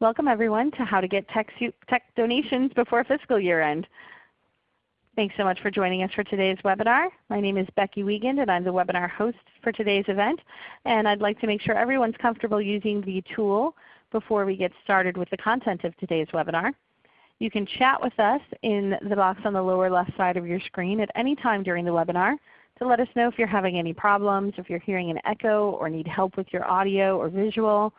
Welcome everyone to How to Get TechSoup Tech Donations Before Fiscal Year End. Thanks so much for joining us for today's webinar. My name is Becky Wiegand and I'm the webinar host for today's event. And I'd like to make sure everyone's comfortable using the tool before we get started with the content of today's webinar. You can chat with us in the box on the lower left side of your screen at any time during the webinar to let us know if you're having any problems, if you're hearing an echo or need help with your audio or visual,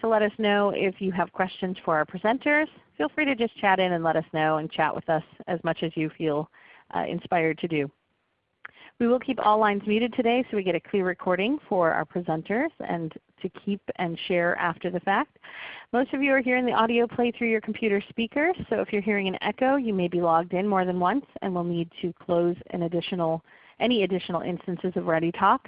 to let us know if you have questions for our presenters. Feel free to just chat in and let us know and chat with us as much as you feel uh, inspired to do. We will keep all lines muted today so we get a clear recording for our presenters and to keep and share after the fact. Most of you are hearing the audio play through your computer speakers, so if you're hearing an echo you may be logged in more than once and will need to close an additional, any additional instances of ReadyTalk.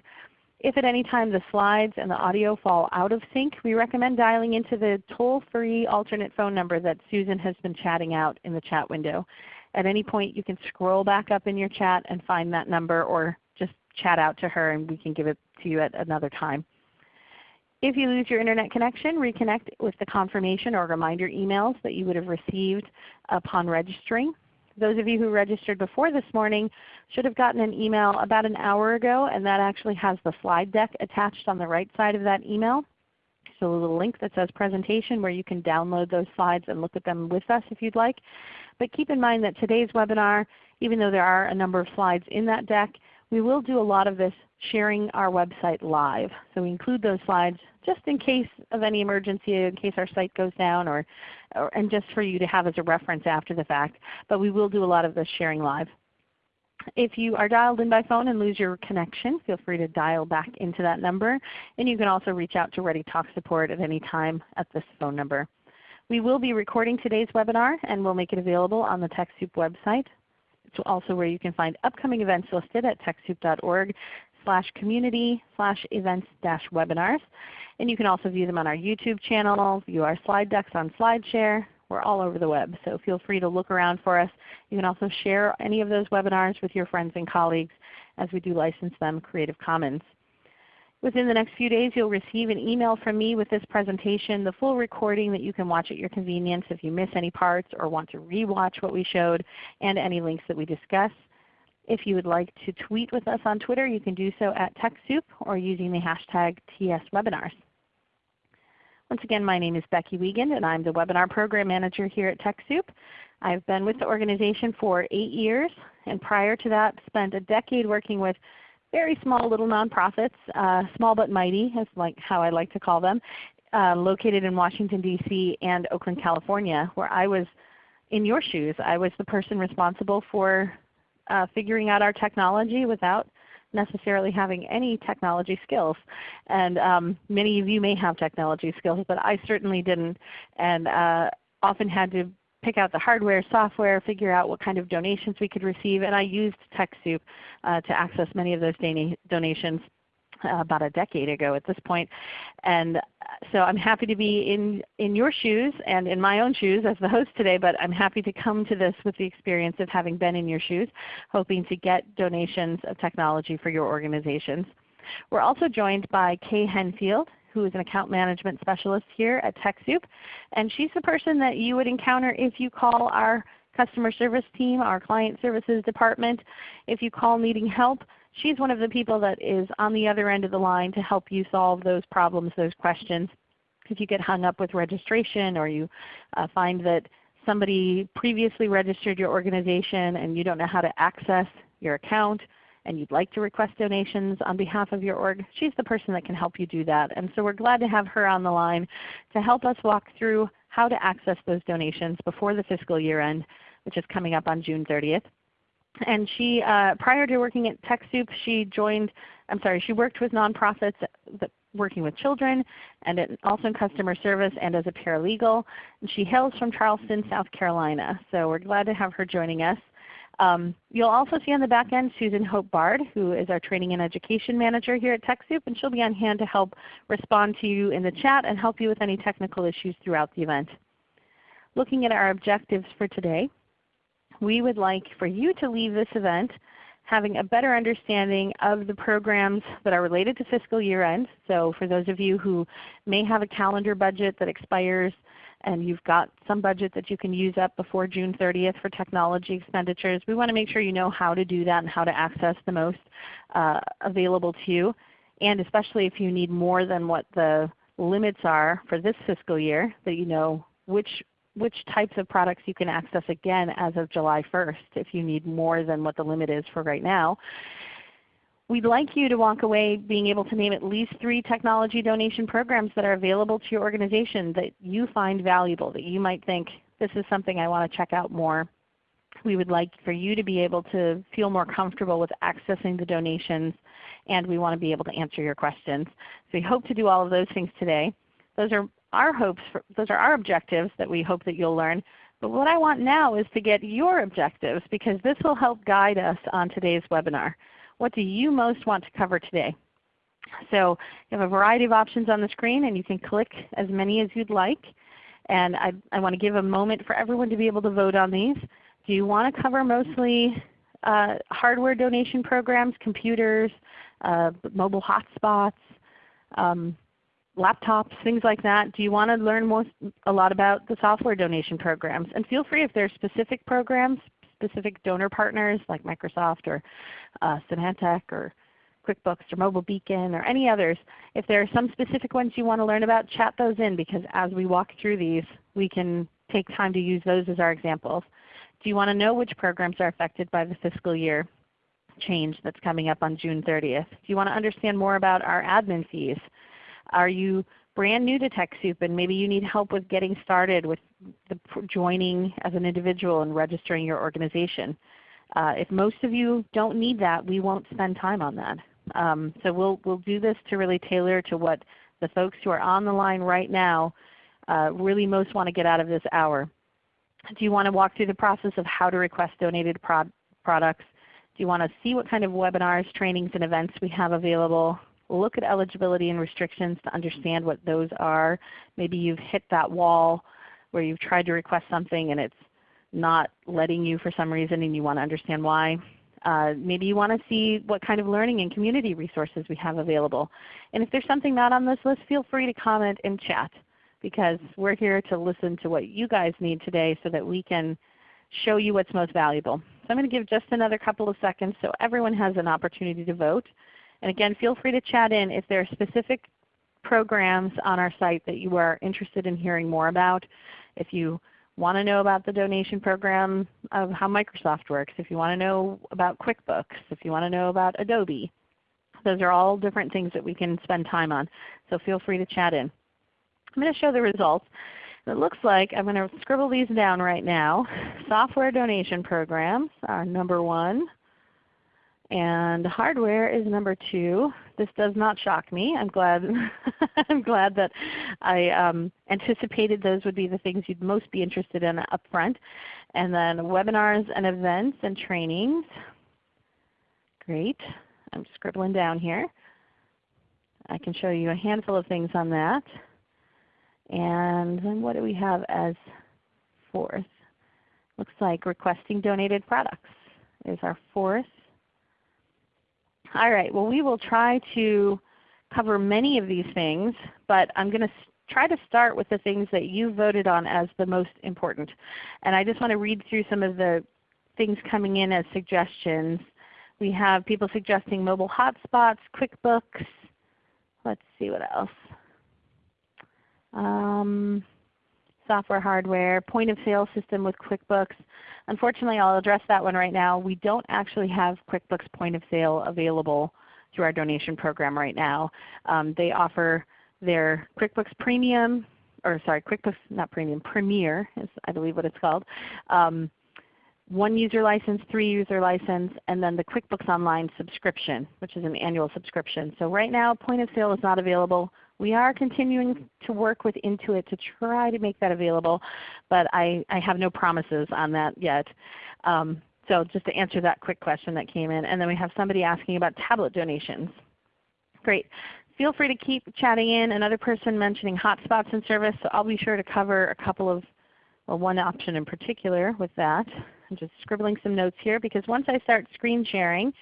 If at any time the slides and the audio fall out of sync, we recommend dialing into the toll-free alternate phone number that Susan has been chatting out in the chat window. At any point you can scroll back up in your chat and find that number or just chat out to her and we can give it to you at another time. If you lose your Internet connection, reconnect with the confirmation or reminder emails that you would have received upon registering. Those of you who registered before this morning should have gotten an email about an hour ago and that actually has the slide deck attached on the right side of that email. So a little link that says presentation where you can download those slides and look at them with us if you'd like. But keep in mind that today's webinar, even though there are a number of slides in that deck, we will do a lot of this sharing our website live. So we include those slides just in case of any emergency, in case our site goes down, or, or, and just for you to have as a reference after the fact. But we will do a lot of this sharing live. If you are dialed in by phone and lose your connection, feel free to dial back into that number. And you can also reach out to ReadyTalk support at any time at this phone number. We will be recording today's webinar and we'll make it available on the TechSoup website. It's also where you can find upcoming events listed at TechSoup.org slash community slash events dash webinars. And you can also view them on our YouTube channel, view our slide decks on SlideShare. We're all over the web, so feel free to look around for us. You can also share any of those webinars with your friends and colleagues as we do license them Creative Commons. Within the next few days you'll receive an email from me with this presentation, the full recording that you can watch at your convenience if you miss any parts or want to re-watch what we showed, and any links that we discuss. If you would like to tweet with us on Twitter, you can do so at TechSoup or using the hashtag TSWebinars. Once again, my name is Becky Wiegand and I'm the Webinar Program Manager here at TechSoup. I've been with the organization for 8 years and prior to that spent a decade working with very small little nonprofits, uh, small but mighty is like how I like to call them, uh, located in Washington DC and Oakland, California, where I was in your shoes. I was the person responsible for uh, figuring out our technology without necessarily having any technology skills. And um, many of you may have technology skills, but I certainly didn't, and uh, often had to pick out the hardware, software, figure out what kind of donations we could receive, and I used TechSoup uh, to access many of those donations uh, about a decade ago at this point. And uh, so I'm happy to be in, in your shoes and in my own shoes as the host today, but I'm happy to come to this with the experience of having been in your shoes, hoping to get donations of technology for your organizations. We're also joined by Kay Henfield, who is an account management specialist here at TechSoup. And she's the person that you would encounter if you call our customer service team, our client services department. If you call needing help, she's one of the people that is on the other end of the line to help you solve those problems, those questions. If you get hung up with registration or you uh, find that somebody previously registered your organization and you don't know how to access your account, and you'd like to request donations on behalf of your org, she's the person that can help you do that. And so we're glad to have her on the line to help us walk through how to access those donations before the fiscal year end, which is coming up on June 30th. And she, uh, prior to working at TechSoup, she joined, I'm sorry, she worked with nonprofits working with children and also in customer service and as a paralegal. And she hails from Charleston, South Carolina. So we're glad to have her joining us. Um, you'll also see on the back end Susan Hope Bard, who is our Training and Education Manager here at TechSoup, and she'll be on hand to help respond to you in the chat and help you with any technical issues throughout the event. Looking at our objectives for today, we would like for you to leave this event having a better understanding of the programs that are related to fiscal year end. So for those of you who may have a calendar budget that expires and you've got some budget that you can use up before June 30th for technology expenditures, we want to make sure you know how to do that and how to access the most uh, available to you. And especially if you need more than what the limits are for this fiscal year, that you know which which types of products you can access again as of July 1st if you need more than what the limit is for right now. We'd like you to walk away being able to name at least three technology donation programs that are available to your organization that you find valuable, that you might think, this is something I want to check out more. We would like for you to be able to feel more comfortable with accessing the donations and we want to be able to answer your questions. So we hope to do all of those things today. Those are our hopes, for, those are our objectives that we hope that you'll learn. But what I want now is to get your objectives because this will help guide us on today's webinar. What do you most want to cover today? So you have a variety of options on the screen and you can click as many as you'd like. And I, I want to give a moment for everyone to be able to vote on these. Do you want to cover mostly uh, hardware donation programs, computers, uh, mobile hotspots, um, laptops, things like that. Do you want to learn more, a lot about the software donation programs? And feel free if there are specific programs, specific donor partners like Microsoft or uh, Symantec or QuickBooks or Mobile Beacon or any others. If there are some specific ones you want to learn about, chat those in because as we walk through these, we can take time to use those as our examples. Do you want to know which programs are affected by the fiscal year change that's coming up on June 30th? Do you want to understand more about our admin fees? Are you brand new to TechSoup and maybe you need help with getting started with the, joining as an individual and registering your organization? Uh, if most of you don't need that, we won't spend time on that. Um, so we'll, we'll do this to really tailor to what the folks who are on the line right now uh, really most want to get out of this hour. Do you want to walk through the process of how to request donated prod products? Do you want to see what kind of webinars, trainings, and events we have available? Look at eligibility and restrictions to understand what those are. Maybe you've hit that wall where you've tried to request something and it's not letting you for some reason and you want to understand why. Uh, maybe you want to see what kind of learning and community resources we have available. And if there's something not on this list, feel free to comment in chat because we're here to listen to what you guys need today so that we can show you what's most valuable. So I'm going to give just another couple of seconds so everyone has an opportunity to vote. And again, feel free to chat in if there are specific programs on our site that you are interested in hearing more about. If you want to know about the donation program of how Microsoft works, if you want to know about QuickBooks, if you want to know about Adobe. Those are all different things that we can spend time on. So feel free to chat in. I'm going to show the results. It looks like I'm going to scribble these down right now. Software donation programs are number one. And hardware is number two. This does not shock me. I'm glad, I'm glad that I um, anticipated those would be the things you'd most be interested in up front. And then webinars and events and trainings. Great. I'm scribbling down here. I can show you a handful of things on that. And then what do we have as fourth? Looks like requesting donated products is our fourth. All right, well we will try to cover many of these things, but I'm going to try to start with the things that you voted on as the most important. And I just want to read through some of the things coming in as suggestions. We have people suggesting mobile hotspots, QuickBooks. Let's see what else um, software, hardware, point of sale system with QuickBooks. Unfortunately, I'll address that one right now. We don't actually have QuickBooks point of sale available through our donation program right now. Um, they offer their QuickBooks Premium, or sorry, QuickBooks, not Premium, Premier is I believe what it's called. Um, one user license, three user license, and then the QuickBooks Online subscription, which is an annual subscription. So right now point of sale is not available. We are continuing to work with Intuit to try to make that available, but I, I have no promises on that yet. Um, so just to answer that quick question that came in. And then we have somebody asking about tablet donations. Great. Feel free to keep chatting in. Another person mentioning hotspots and service, so I'll be sure to cover a couple of, well one option in particular with that. I'm just scribbling some notes here because once I start screen sharing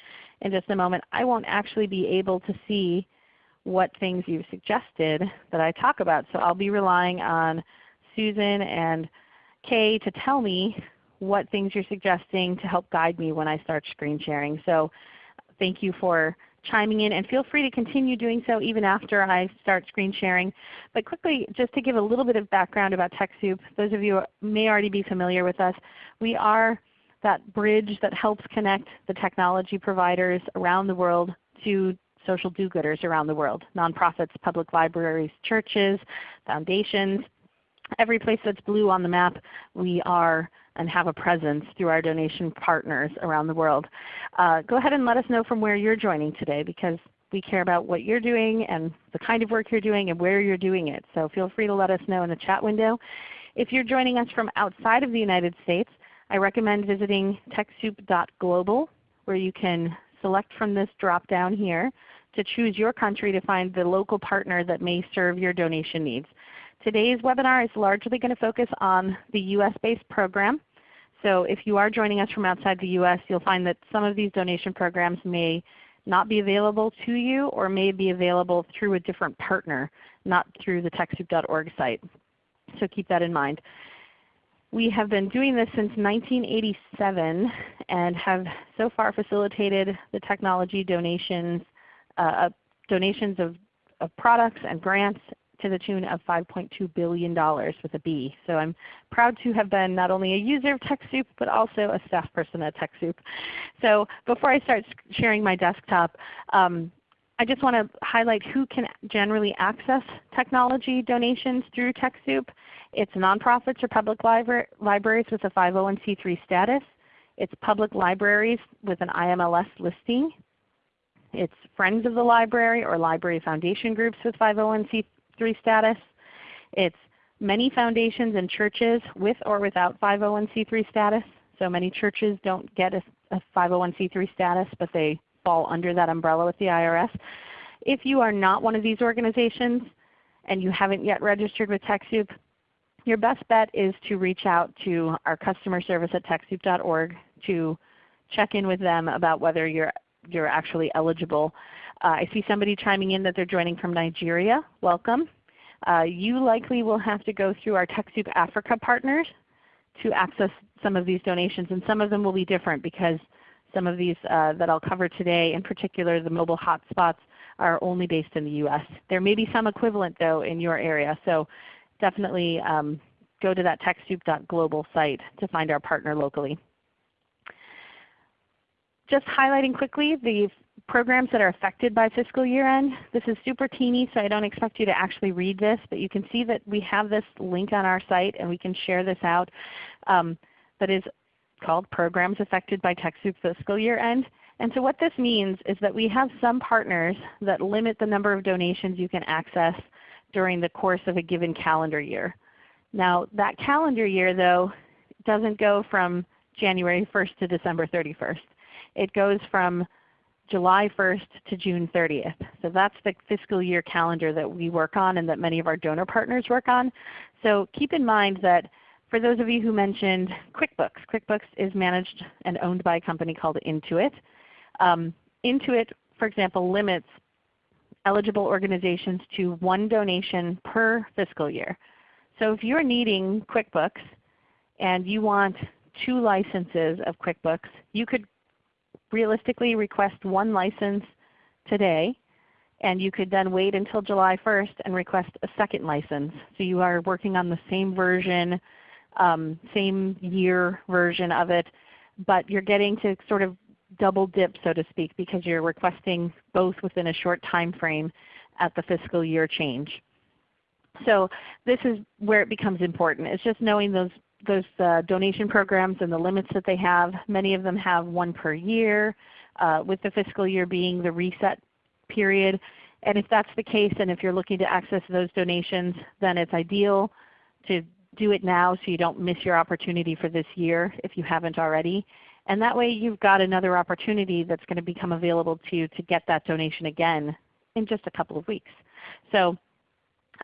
in just a moment, I won't actually be able to see what things you've suggested that I talk about. So I'll be relying on Susan and Kay to tell me what things you're suggesting to help guide me when I start screen sharing. So thank you for chiming in and feel free to continue doing so even after I start screen sharing. But quickly, just to give a little bit of background about TechSoup, those of you may already be familiar with us. We are that bridge that helps connect the technology providers around the world to social do-gooders around the world, nonprofits, public libraries, churches, foundations, every place that's blue on the map, we are and have a presence through our donation partners around the world. Uh, go ahead and let us know from where you're joining today because we care about what you're doing and the kind of work you're doing and where you're doing it. So feel free to let us know in the chat window. If you're joining us from outside of the United States, I recommend visiting TechSoup.global where you can select from this drop down here to choose your country to find the local partner that may serve your donation needs. Today's webinar is largely going to focus on the US-based program. So if you are joining us from outside the US, you'll find that some of these donation programs may not be available to you or may be available through a different partner, not through the TechSoup.org site. So keep that in mind. We have been doing this since 1987 and have so far facilitated the technology donations, uh, donations of, of products and grants to the tune of $5.2 billion with a B. So I'm proud to have been not only a user of TechSoup, but also a staff person at TechSoup. So before I start sharing my desktop, um, I just want to highlight who can generally access technology donations through TechSoup. It's nonprofits or public libra libraries with a 501c3 status. It's public libraries with an IMLS listing. It's friends of the library or library foundation groups with 501c3 status. It's many foundations and churches with or without 501c3 status. So many churches don't get a, a 501c3 status, but they fall under that umbrella with the IRS. If you are not one of these organizations and you haven't yet registered with TechSoup, your best bet is to reach out to our customer service at TechSoup.org to check in with them about whether you're, you're actually eligible uh, I see somebody chiming in that they're joining from Nigeria. Welcome. Uh, you likely will have to go through our TechSoup Africa partners to access some of these donations, and some of them will be different because some of these uh, that I'll cover today, in particular the mobile hotspots, are only based in the US. There may be some equivalent though in your area, so definitely um, go to that TechSoup.global site to find our partner locally. Just highlighting quickly the programs that are affected by fiscal year end. This is super teeny, so I don't expect you to actually read this, but you can see that we have this link on our site and we can share this out um, that is called Programs Affected by TechSoup Fiscal Year End. And so what this means is that we have some partners that limit the number of donations you can access during the course of a given calendar year. Now that calendar year though doesn't go from January 1st to December 31st. It goes from July 1st to June 30th. So that's the fiscal year calendar that we work on and that many of our donor partners work on. So keep in mind that for those of you who mentioned QuickBooks, QuickBooks is managed and owned by a company called Intuit. Um, Intuit, for example, limits eligible organizations to one donation per fiscal year. So if you're needing QuickBooks and you want two licenses of QuickBooks, you could realistically request one license today and you could then wait until July 1st and request a second license. So you are working on the same version, um, same year version of it, but you're getting to sort of double dip so to speak because you're requesting both within a short time frame at the fiscal year change. So this is where it becomes important. It's just knowing those those uh, donation programs and the limits that they have. Many of them have one per year, uh, with the fiscal year being the reset period. And if that's the case, and if you're looking to access those donations, then it's ideal to do it now so you don't miss your opportunity for this year if you haven't already. And that way you've got another opportunity that's going to become available to you to get that donation again in just a couple of weeks. So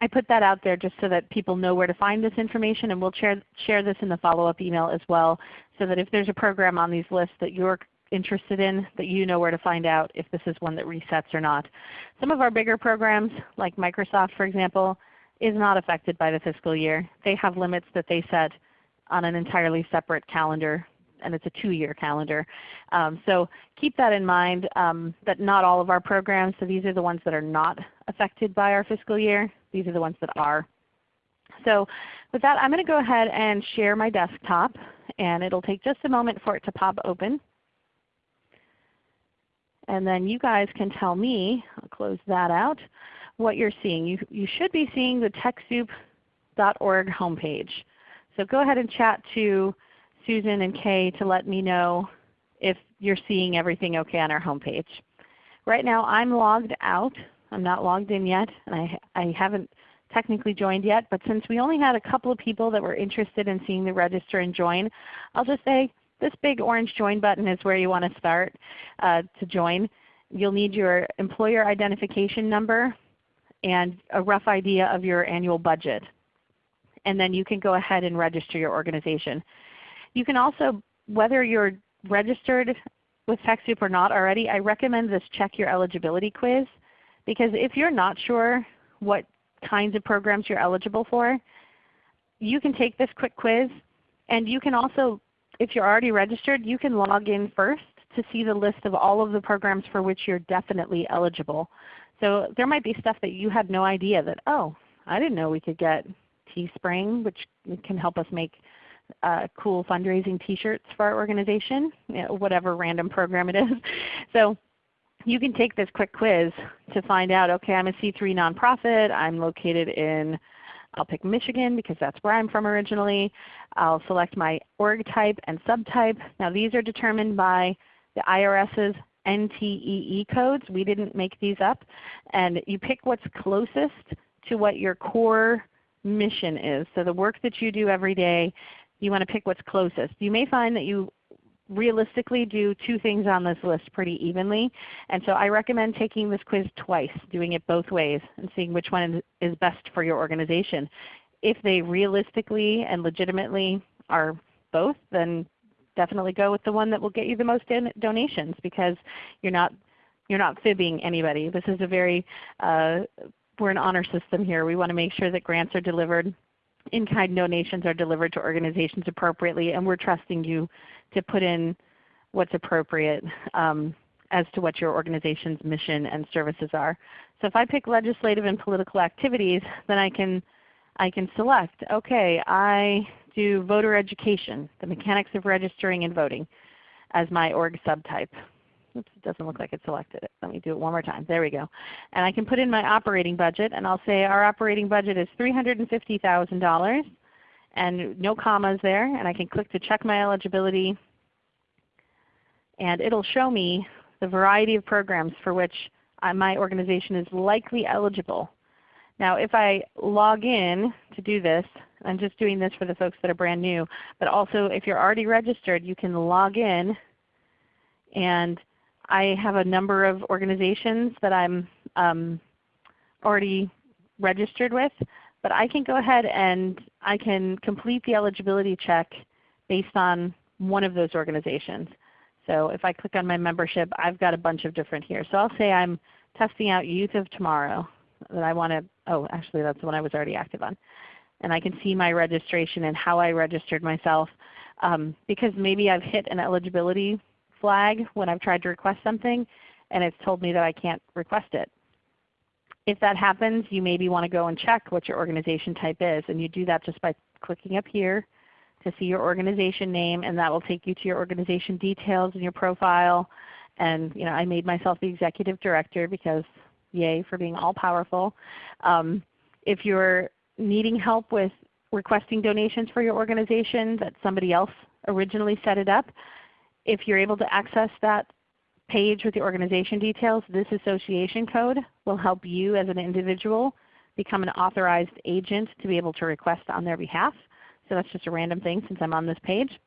I put that out there just so that people know where to find this information, and we'll share, share this in the follow-up email as well so that if there's a program on these lists that you're interested in that you know where to find out if this is one that resets or not. Some of our bigger programs like Microsoft for example is not affected by the fiscal year. They have limits that they set on an entirely separate calendar and it's a two-year calendar. Um, so keep that in mind um, that not all of our programs, so these are the ones that are not affected by our fiscal year. These are the ones that are. So with that I'm going to go ahead and share my desktop and it will take just a moment for it to pop open. And then you guys can tell me, I'll close that out, what you're seeing. You, you should be seeing the TechSoup.org homepage. So go ahead and chat to Susan and Kay to let me know if you're seeing everything okay on our homepage. Right now I'm logged out. I'm not logged in yet, and I, I haven't technically joined yet. But since we only had a couple of people that were interested in seeing the register and join, I'll just say this big orange join button is where you want to start uh, to join. You'll need your employer identification number and a rough idea of your annual budget. And then you can go ahead and register your organization. You can also, whether you're registered with TechSoup or not already, I recommend this check your eligibility quiz because if you're not sure what kinds of programs you're eligible for, you can take this quick quiz and you can also, if you're already registered, you can log in first to see the list of all of the programs for which you're definitely eligible. So there might be stuff that you had no idea that, oh, I didn't know we could get Teespring, which can help us make uh, cool fundraising T-shirts for our organization, you know, whatever random program it is. So you can take this quick quiz to find out, okay, I'm a C3 nonprofit. I'm located in, I'll pick Michigan because that's where I'm from originally. I'll select my org type and subtype. Now these are determined by the IRS's NTEE codes. We didn't make these up. And you pick what's closest to what your core mission is. So the work that you do every day you want to pick what's closest. You may find that you realistically do two things on this list pretty evenly. And so I recommend taking this quiz twice, doing it both ways, and seeing which one is best for your organization. If they realistically and legitimately are both, then definitely go with the one that will get you the most donations because you're not you're not fibbing anybody. This is a very uh, we're an honor system here. We want to make sure that grants are delivered in-kind donations are delivered to organizations appropriately, and we're trusting you to put in what's appropriate um, as to what your organization's mission and services are. So if I pick legislative and political activities, then I can, I can select, okay, I do voter education, the mechanics of registering and voting as my org subtype. Oops, it doesn't look like it selected it. Let me do it one more time. There we go. And I can put in my operating budget and I'll say our operating budget is $350,000 and no commas there. And I can click to check my eligibility and it will show me the variety of programs for which my organization is likely eligible. Now if I log in to do this, I'm just doing this for the folks that are brand new, but also if you're already registered you can log in and I have a number of organizations that I'm um, already registered with, but I can go ahead and I can complete the eligibility check based on one of those organizations. So if I click on my membership, I've got a bunch of different here. So I'll say I'm testing out Youth of Tomorrow that I want to, oh actually that's the one I was already active on. And I can see my registration and how I registered myself um, because maybe I've hit an eligibility flag when I've tried to request something and it's told me that I can't request it. If that happens, you maybe want to go and check what your organization type is. And you do that just by clicking up here to see your organization name and that will take you to your organization details and your profile. And you know, I made myself the Executive Director because yay for being all powerful. Um, if you're needing help with requesting donations for your organization that somebody else originally set it up, if you're able to access that page with the organization details, this association code will help you as an individual become an authorized agent to be able to request on their behalf. So that's just a random thing since I'm on this page.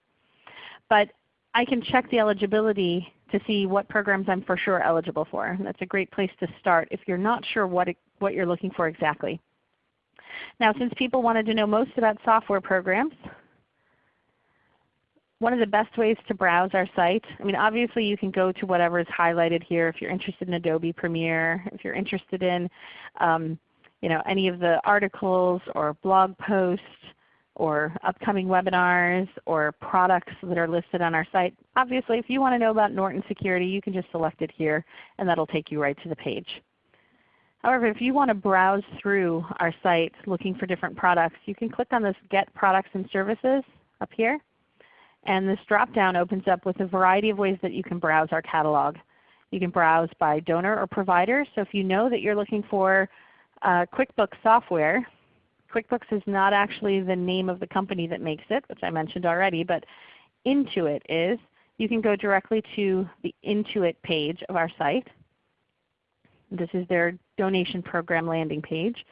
But I can check the eligibility to see what programs I'm for sure eligible for. That's a great place to start if you're not sure what, it, what you're looking for exactly. Now since people wanted to know most about software programs, one of the best ways to browse our site, I mean obviously you can go to whatever is highlighted here if you're interested in Adobe Premiere, if you're interested in um, you know, any of the articles or blog posts or upcoming webinars or products that are listed on our site. Obviously if you want to know about Norton Security you can just select it here and that will take you right to the page. However, if you want to browse through our site looking for different products, you can click on this Get Products and Services up here. And this drop down opens up with a variety of ways that you can browse our catalog. You can browse by donor or provider. So if you know that you're looking for uh, QuickBooks software, QuickBooks is not actually the name of the company that makes it, which I mentioned already, but Intuit is. You can go directly to the Intuit page of our site. This is their donation program landing page.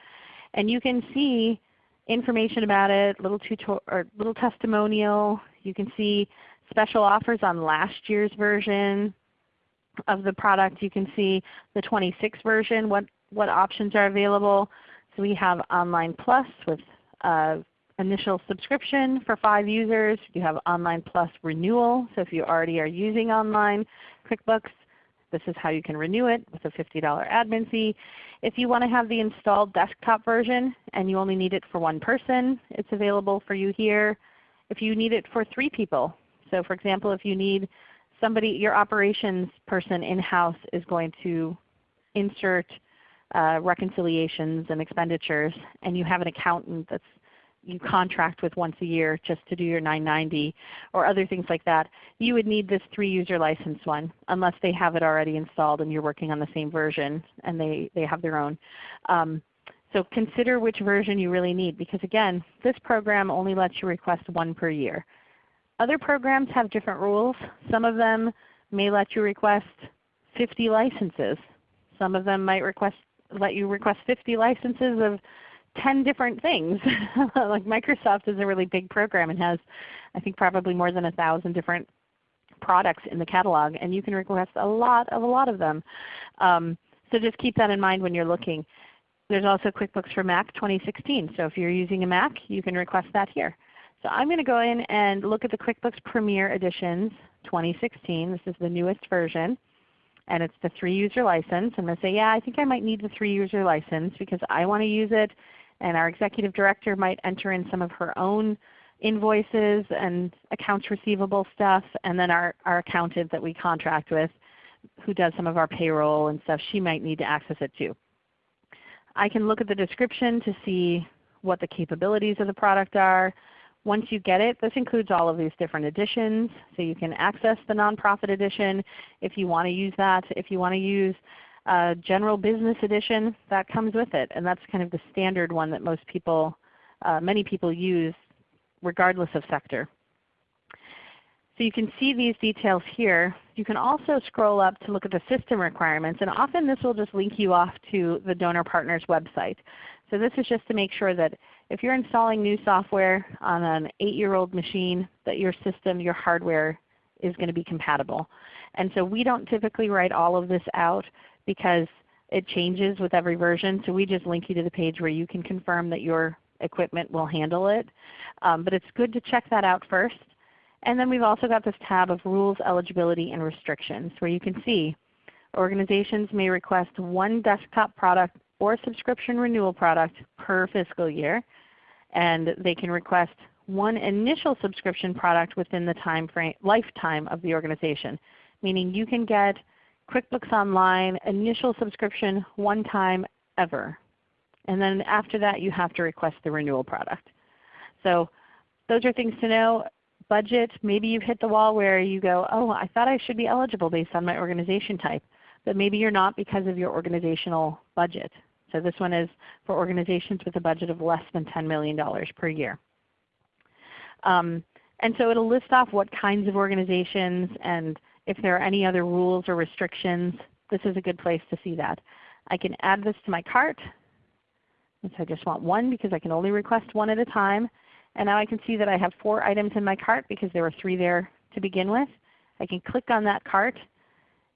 And you can see information about it, little, or little testimonial. You can see special offers on last year's version of the product. You can see the 26 version, what, what options are available. So we have Online Plus with uh, initial subscription for 5 users. You have Online Plus renewal. So if you already are using Online QuickBooks, this is how you can renew it with a $50 admin fee. If you want to have the installed desktop version and you only need it for one person, it's available for you here. If you need it for three people, so for example if you need somebody, your operations person in-house is going to insert uh, reconciliations and expenditures and you have an accountant that's you contract with once a year just to do your 990 or other things like that, you would need this 3-user license one unless they have it already installed and you're working on the same version and they, they have their own. Um, so consider which version you really need because again, this program only lets you request one per year. Other programs have different rules. Some of them may let you request 50 licenses. Some of them might request, let you request 50 licenses of 10 different things. like Microsoft is a really big program and has I think probably more than a thousand different products in the catalog and you can request a lot of a lot of them. Um, so just keep that in mind when you're looking. There's also QuickBooks for Mac 2016. So if you're using a Mac, you can request that here. So I'm going to go in and look at the QuickBooks Premier Editions 2016. This is the newest version. And it's the 3-user license. I'm going to say, yeah, I think I might need the 3-user license because I want to use it and our executive director might enter in some of her own invoices and accounts receivable stuff, and then our, our accountant that we contract with who does some of our payroll and stuff, she might need to access it too. I can look at the description to see what the capabilities of the product are. Once you get it, this includes all of these different editions. So you can access the nonprofit edition if you want to use that. If you want to use uh, General Business Edition that comes with it, and that's kind of the standard one that most people, uh, many people use regardless of sector. So you can see these details here. You can also scroll up to look at the system requirements, and often this will just link you off to the donor partner's website. So this is just to make sure that if you're installing new software on an 8-year-old machine, that your system, your hardware is going to be compatible. And so we don't typically write all of this out because it changes with every version. So we just link you to the page where you can confirm that your equipment will handle it. Um, but it's good to check that out first. And then we've also got this tab of Rules, Eligibility, and Restrictions where you can see organizations may request one desktop product or subscription renewal product per fiscal year. And they can request one initial subscription product within the time frame, lifetime of the organization. Meaning you can get QuickBooks Online initial subscription one time ever. And then after that you have to request the renewal product. So those are things to know. Budget, maybe you've hit the wall where you go, oh, I thought I should be eligible based on my organization type. But maybe you're not because of your organizational budget. So this one is for organizations with a budget of less than $10 million per year. Um, and so it will list off what kinds of organizations and if there are any other rules or restrictions, this is a good place to see that. I can add this to my cart. So I just want one because I can only request one at a time. And now I can see that I have four items in my cart because there were three there to begin with. I can click on that cart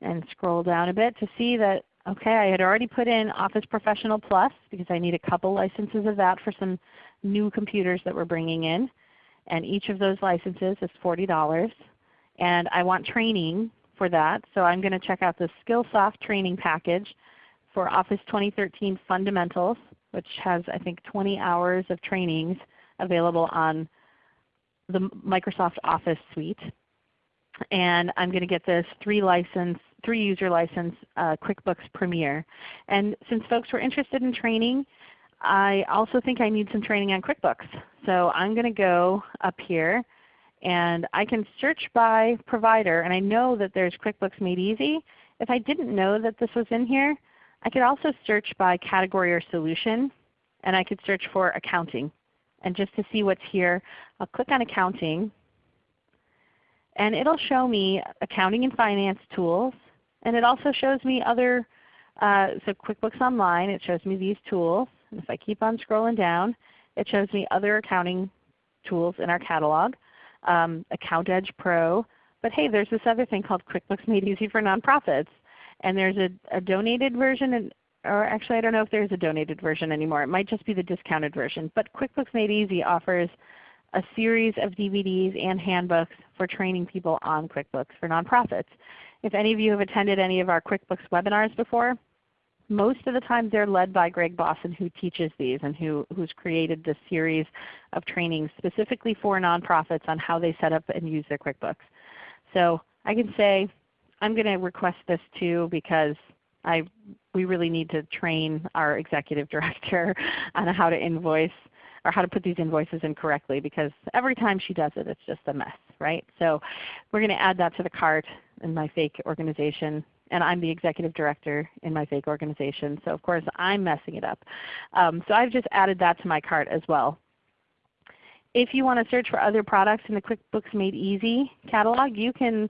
and scroll down a bit to see that okay, I had already put in Office Professional Plus because I need a couple licenses of that for some new computers that we're bringing in. And each of those licenses is $40. And I want training for that. So I'm going to check out the Skillsoft training package for Office 2013 Fundamentals, which has I think 20 hours of trainings available on the Microsoft Office suite. And I'm going to get this three license, three user license uh, QuickBooks Premier. And since folks were interested in training, I also think I need some training on QuickBooks. So I'm going to go up here and I can search by provider, and I know that there's QuickBooks Made Easy. If I didn't know that this was in here, I could also search by category or solution, and I could search for accounting. And just to see what's here, I'll click on accounting, and it will show me accounting and finance tools, and it also shows me other, uh, so QuickBooks Online, it shows me these tools. And if I keep on scrolling down, it shows me other accounting tools in our catalog um, AccountEdge Pro. But hey, there's this other thing called QuickBooks Made Easy for Nonprofits. And there's a, a donated version, and, or actually I don't know if there's a donated version anymore. It might just be the discounted version. But QuickBooks Made Easy offers a series of DVDs and handbooks for training people on QuickBooks for nonprofits. If any of you have attended any of our QuickBooks webinars before, most of the time they're led by Gregg Bossen who teaches these and who, who's created this series of trainings specifically for nonprofits on how they set up and use their QuickBooks. So I can say I'm going to request this too because I, we really need to train our executive director on how to invoice or how to put these invoices in correctly because every time she does it it's just a mess, right? So we're going to add that to the cart in my fake organization and I'm the executive director in my fake organization. So of course I'm messing it up. Um, so I've just added that to my cart as well. If you want to search for other products in the QuickBooks Made Easy catalog, you can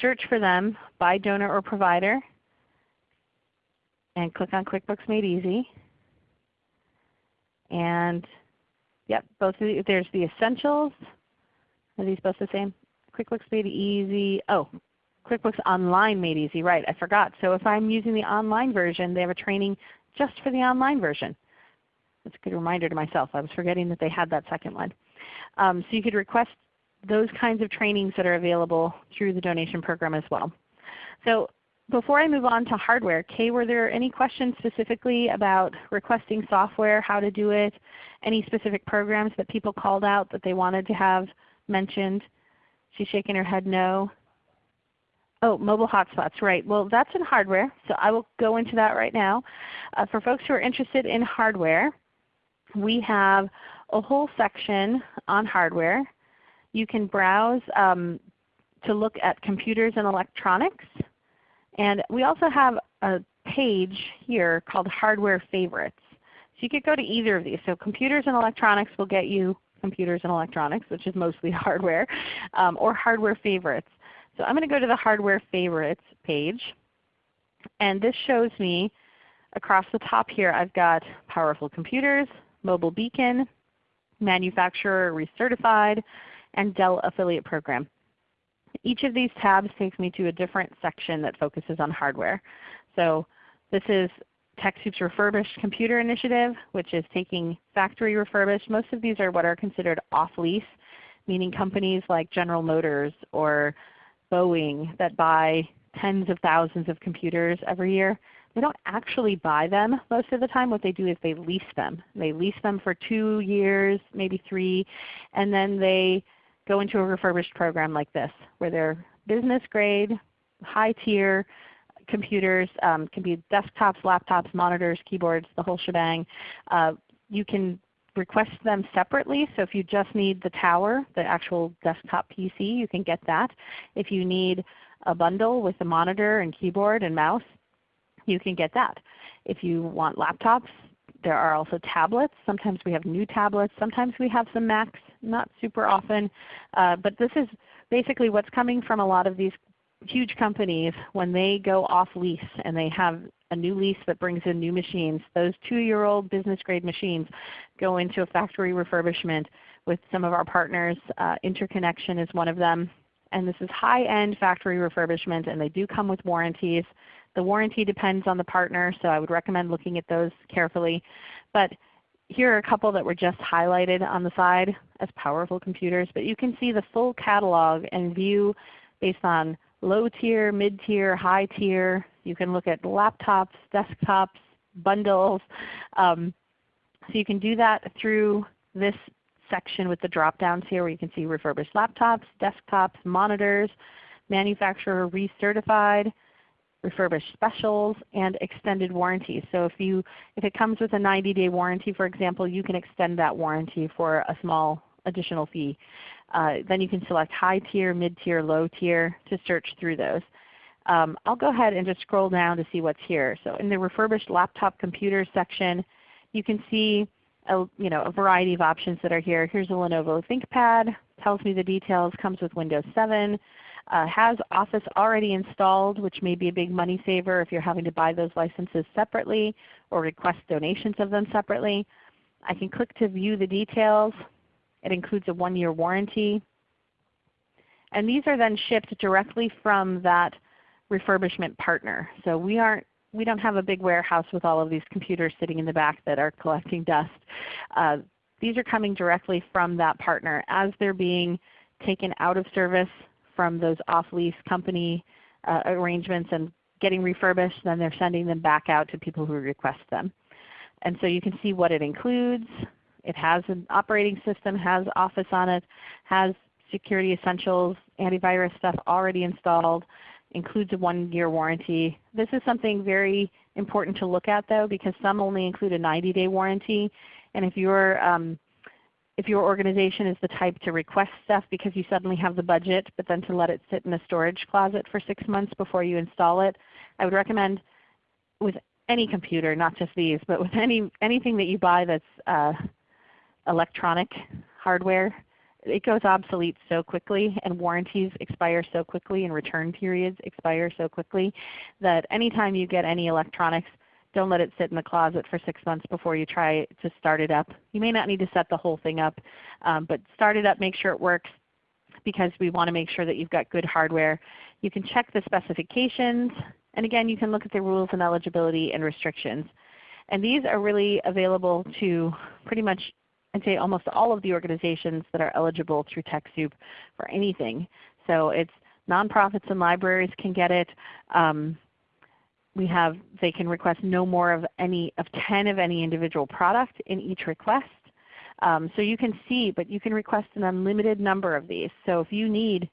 search for them by donor or provider and click on QuickBooks Made Easy. And yep, both of the, there's the Essentials. Are these both the same? QuickBooks Made Easy. Oh, QuickBooks Online Made Easy, right, I forgot. So if I'm using the online version, they have a training just for the online version. That's a good reminder to myself. I was forgetting that they had that second one. Um, so you could request those kinds of trainings that are available through the donation program as well. So before I move on to hardware, Kay, were there any questions specifically about requesting software, how to do it, any specific programs that people called out that they wanted to have mentioned? She's shaking her head no. Oh, mobile hotspots, right. Well, that's in hardware, so I will go into that right now. Uh, for folks who are interested in hardware, we have a whole section on hardware. You can browse um, to look at computers and electronics. And we also have a page here called Hardware Favorites. So you could go to either of these. So computers and electronics will get you computers and electronics, which is mostly hardware, um, or hardware favorites. So I'm going to go to the Hardware Favorites page. And this shows me across the top here I've got Powerful Computers, Mobile Beacon, Manufacturer Recertified, and Dell Affiliate Program. Each of these tabs takes me to a different section that focuses on hardware. So this is TechSoup's Refurbished Computer Initiative, which is taking factory refurbished. Most of these are what are considered off-lease, meaning companies like General Motors or Boeing that buy tens of thousands of computers every year, they don't actually buy them most of the time. What they do is they lease them. They lease them for two years, maybe three, and then they go into a refurbished program like this where they're business grade, high tier computers, um, can be desktops, laptops, monitors, keyboards, the whole shebang. Uh, you can request them separately. So if you just need the tower, the actual desktop PC, you can get that. If you need a bundle with a monitor and keyboard and mouse, you can get that. If you want laptops, there are also tablets. Sometimes we have new tablets. Sometimes we have some Macs, not super often. Uh, but this is basically what's coming from a lot of these huge companies when they go off lease and they have a new lease that brings in new machines. Those 2-year-old business grade machines go into a factory refurbishment with some of our partners. Uh, Interconnection is one of them. And this is high-end factory refurbishment and they do come with warranties. The warranty depends on the partner, so I would recommend looking at those carefully. But here are a couple that were just highlighted on the side as powerful computers, but you can see the full catalog and view based on low tier, mid tier, high tier. You can look at laptops, desktops, bundles. Um, so you can do that through this section with the drop downs here where you can see refurbished laptops, desktops, monitors, manufacturer recertified, refurbished specials, and extended warranties. So if, you, if it comes with a 90-day warranty for example, you can extend that warranty for a small additional fee. Uh, then you can select high tier, mid tier, low tier to search through those. Um, I'll go ahead and just scroll down to see what's here. So in the refurbished laptop computers section, you can see a, you know, a variety of options that are here. Here's a Lenovo ThinkPad, tells me the details, comes with Windows 7, uh, has Office already installed, which may be a big money saver if you're having to buy those licenses separately or request donations of them separately. I can click to view the details. It includes a one-year warranty. And these are then shipped directly from that refurbishment partner. So we aren't we don't have a big warehouse with all of these computers sitting in the back that are collecting dust. Uh, these are coming directly from that partner as they're being taken out of service from those off-lease company uh, arrangements and getting refurbished, then they're sending them back out to people who request them. And so you can see what it includes. It has an operating system, has Office on it, has security essentials, antivirus stuff already installed, includes a one-year warranty. This is something very important to look at though because some only include a 90-day warranty. And if you're um, if your organization is the type to request stuff because you suddenly have the budget, but then to let it sit in a storage closet for 6 months before you install it, I would recommend with any computer, not just these, but with any anything that you buy that's uh, electronic hardware, it goes obsolete so quickly and warranties expire so quickly and return periods expire so quickly that anytime you get any electronics, don't let it sit in the closet for 6 months before you try to start it up. You may not need to set the whole thing up, um, but start it up, make sure it works because we want to make sure that you've got good hardware. You can check the specifications, and again you can look at the rules and eligibility and restrictions. And these are really available to pretty much I'd say almost all of the organizations that are eligible through TechSoup for anything. So it's nonprofits and libraries can get it. Um, we have they can request no more of any of 10 of any individual product in each request. Um, so you can see, but you can request an unlimited number of these. So if you need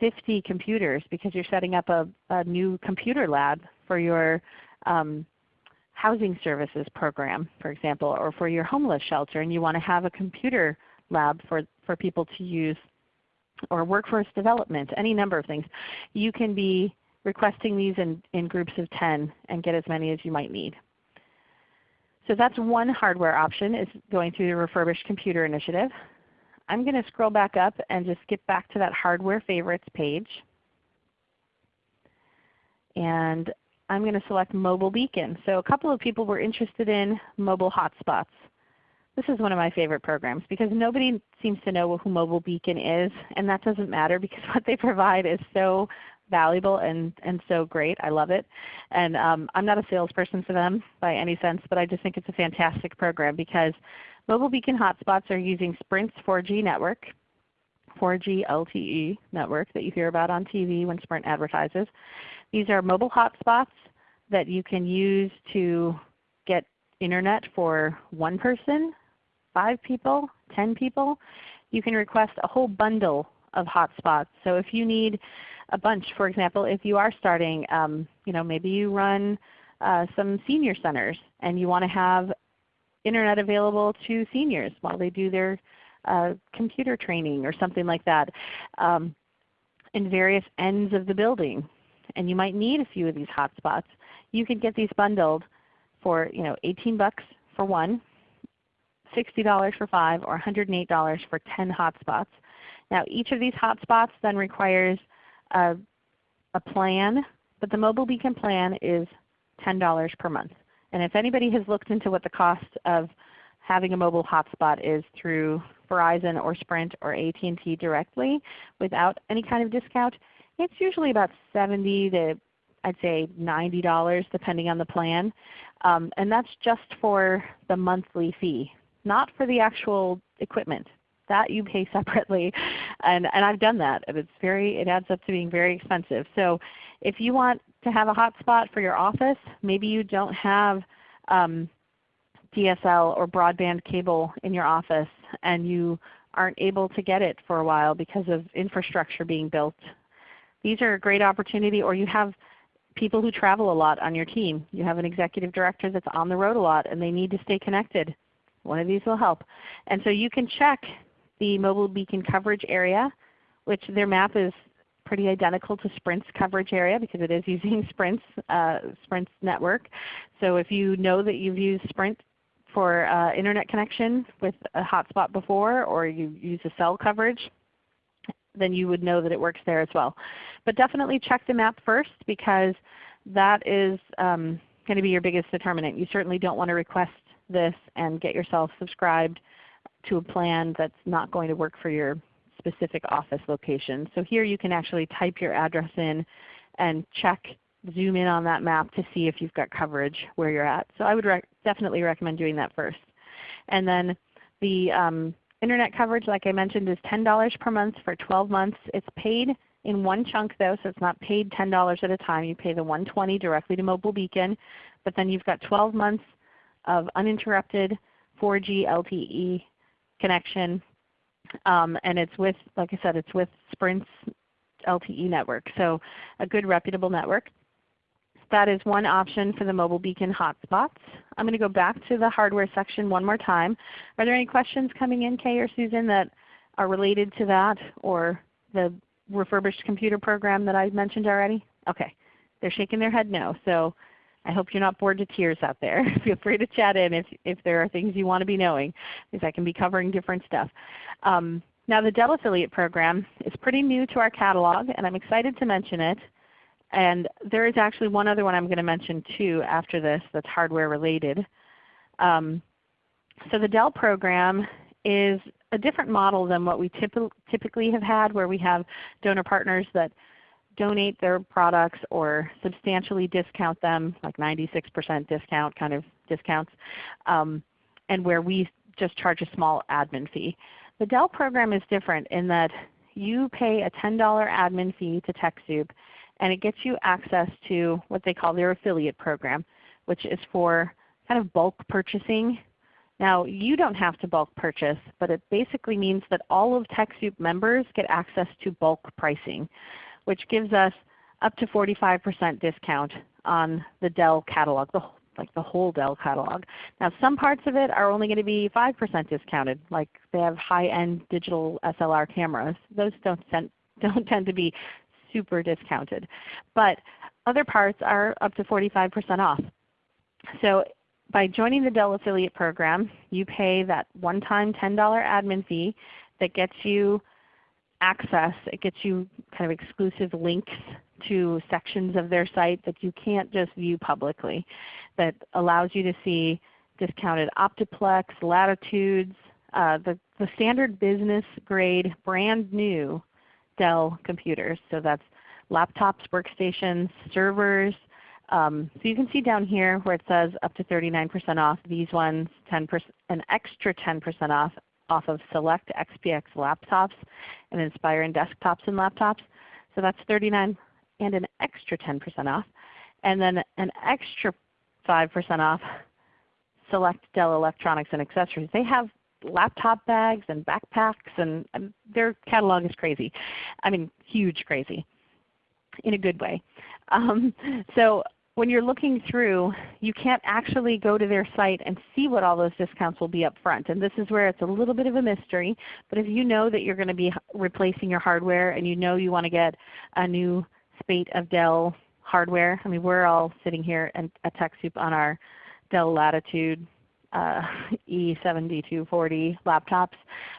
50 computers because you're setting up a, a new computer lab for your um, housing services program, for example, or for your homeless shelter and you want to have a computer lab for, for people to use or workforce development, any number of things, you can be requesting these in, in groups of 10 and get as many as you might need. So that's one hardware option is going through the Refurbished Computer Initiative. I'm going to scroll back up and just skip back to that Hardware Favorites page. And I'm going to select Mobile Beacon. So a couple of people were interested in mobile hotspots. This is one of my favorite programs because nobody seems to know who Mobile Beacon is, and that doesn't matter because what they provide is so valuable and, and so great. I love it. And um, I'm not a salesperson for them by any sense, but I just think it's a fantastic program because Mobile Beacon hotspots are using Sprint's 4G network, 4G LTE network that you hear about on TV when Sprint advertises. These are mobile hotspots that you can use to get Internet for one person, five people, 10 people. You can request a whole bundle of hotspots. So if you need a bunch, for example, if you are starting, um, you know, maybe you run uh, some senior centers and you want to have Internet available to seniors while they do their uh, computer training or something like that um, in various ends of the building. And you might need a few of these hotspots, you can get these bundled for you know 18 bucks for one, $60 for 5, or $108 for 10 hotspots. Now each of these hotspots then requires a, a plan, but the Mobile Beacon plan is $10 per month. And if anybody has looked into what the cost of having a mobile hotspot is through Verizon or Sprint or AT&T directly without any kind of discount, it's usually about 70 to I'd say $90 depending on the plan. Um, and that's just for the monthly fee, not for the actual equipment. That you pay separately. And, and I've done that. It's very, it adds up to being very expensive. So if you want to have a hotspot for your office, maybe you don't have um, DSL or broadband cable in your office and you aren't able to get it for a while because of infrastructure being built. These are a great opportunity or you have people who travel a lot on your team. You have an executive director that's on the road a lot and they need to stay connected. One of these will help. And so you can check the Mobile Beacon coverage area, which their map is pretty identical to Sprint's coverage area because it is using Sprint's, uh, Sprint's network. So if you know that you've used Sprint for uh, Internet connection with a hotspot before or you use a cell coverage, then you would know that it works there as well. But definitely check the map first because that is um, going to be your biggest determinant. You certainly don't want to request this and get yourself subscribed to a plan that's not going to work for your specific office location. So here you can actually type your address in and check, zoom in on that map to see if you've got coverage where you're at. So I would rec definitely recommend doing that first. And then the um, Internet coverage, like I mentioned, is $10 per month for 12 months. It's paid in one chunk though, so it's not paid $10 at a time. You pay the 120 directly to Mobile Beacon, but then you've got 12 months of uninterrupted 4G LTE connection. Um, and it's with, like I said, it's with Sprint's LTE network. So a good reputable network. That is one option for the Mobile Beacon hotspots. I'm going to go back to the hardware section one more time. Are there any questions coming in, Kay or Susan, that are related to that or the refurbished computer program that I mentioned already? Okay. They're shaking their head no. So I hope you're not bored to tears out there. Feel free to chat in if, if there are things you want to be knowing because I can be covering different stuff. Um, now the Dell Affiliate Program is pretty new to our catalog and I'm excited to mention it. And there is actually one other one I'm going to mention too after this that's hardware related. Um, so the Dell program is a different model than what we typically have had where we have donor partners that donate their products or substantially discount them, like 96% discount kind of discounts, um, and where we just charge a small admin fee. The Dell program is different in that you pay a $10 admin fee to TechSoup and it gets you access to what they call their affiliate program, which is for kind of bulk purchasing. Now you don't have to bulk purchase, but it basically means that all of TechSoup members get access to bulk pricing which gives us up to 45% discount on the Dell catalog, the, like the whole Dell catalog. Now some parts of it are only going to be 5% discounted, like they have high-end digital SLR cameras. Those don't, tend, don't tend to be super discounted. But other parts are up to 45% off. So by joining the Dell Affiliate Program, you pay that one-time $10 admin fee that gets you access. It gets you kind of exclusive links to sections of their site that you can't just view publicly that allows you to see discounted Optiplex, latitudes, uh, the, the standard business grade brand new Dell computers. So that's laptops, workstations, servers. Um, so you can see down here where it says up to 39% off, these ones 10%, an extra 10% off off of select XPS laptops and Inspiron desktops and laptops. So that's 39 and an extra 10% off. And then an extra 5% off select Dell electronics and accessories. They have laptop bags and backpacks and, and their catalog is crazy. I mean huge crazy in a good way. Um, so when you're looking through, you can't actually go to their site and see what all those discounts will be up front. And this is where it's a little bit of a mystery. But if you know that you're going to be replacing your hardware and you know you want to get a new spate of Dell hardware, I mean we're all sitting here and at TechSoup on our Dell Latitude uh, E7240 laptops.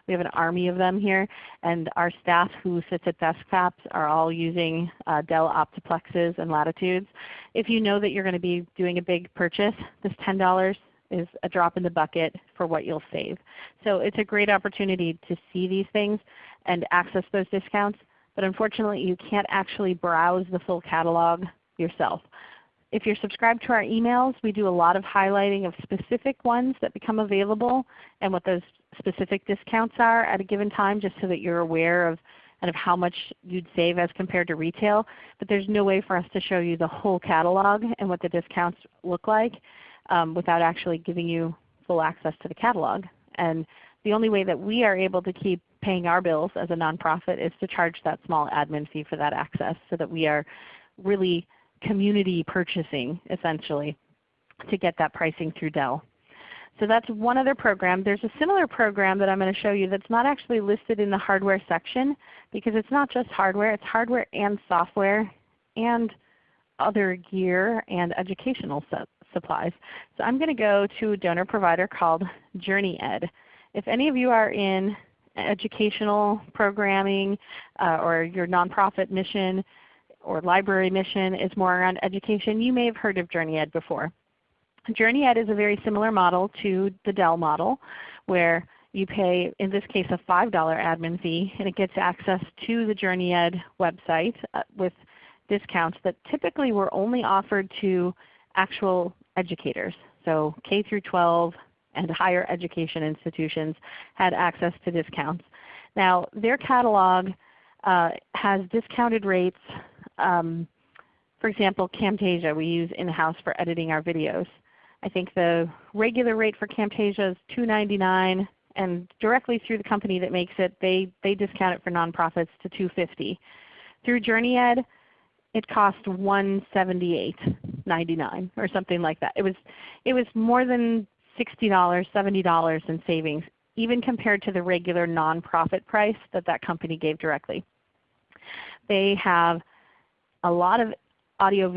We have an army of them here, and our staff who sits at desktops are all using uh, Dell Optiplexes and Latitudes. If you know that you're going to be doing a big purchase, this $10 is a drop in the bucket for what you'll save. So it's a great opportunity to see these things and access those discounts. But unfortunately you can't actually browse the full catalog yourself. If you're subscribed to our emails, we do a lot of highlighting of specific ones that become available and what those specific discounts are at a given time just so that you're aware of kind of how much you'd save as compared to retail. But there's no way for us to show you the whole catalog and what the discounts look like um, without actually giving you full access to the catalog. And the only way that we are able to keep paying our bills as a nonprofit is to charge that small admin fee for that access so that we are really community purchasing essentially to get that pricing through Dell. So that's one other program. There's a similar program that I'm going to show you that's not actually listed in the hardware section because it's not just hardware, it's hardware and software and other gear and educational supplies. So I'm going to go to a donor provider called JourneyEd. If any of you are in educational programming uh, or your nonprofit mission or library mission is more around education, you may have heard of JourneyEd before. JourneyEd is a very similar model to the Dell model where you pay, in this case, a $5 admin fee and it gets access to the JourneyEd website uh, with discounts that typically were only offered to actual educators. So K through 12 and higher education institutions had access to discounts. Now their catalog uh, has discounted rates. Um, for example, Camtasia we use in-house for editing our videos. I think the regular rate for Camtasia is 299 and directly through the company that makes it, they, they discount it for nonprofits to 250. Through JourneyEd, it cost $178.99 or something like that. It was, it was more than $60, $70 in savings, even compared to the regular nonprofit price that that company gave directly. They have a lot of audio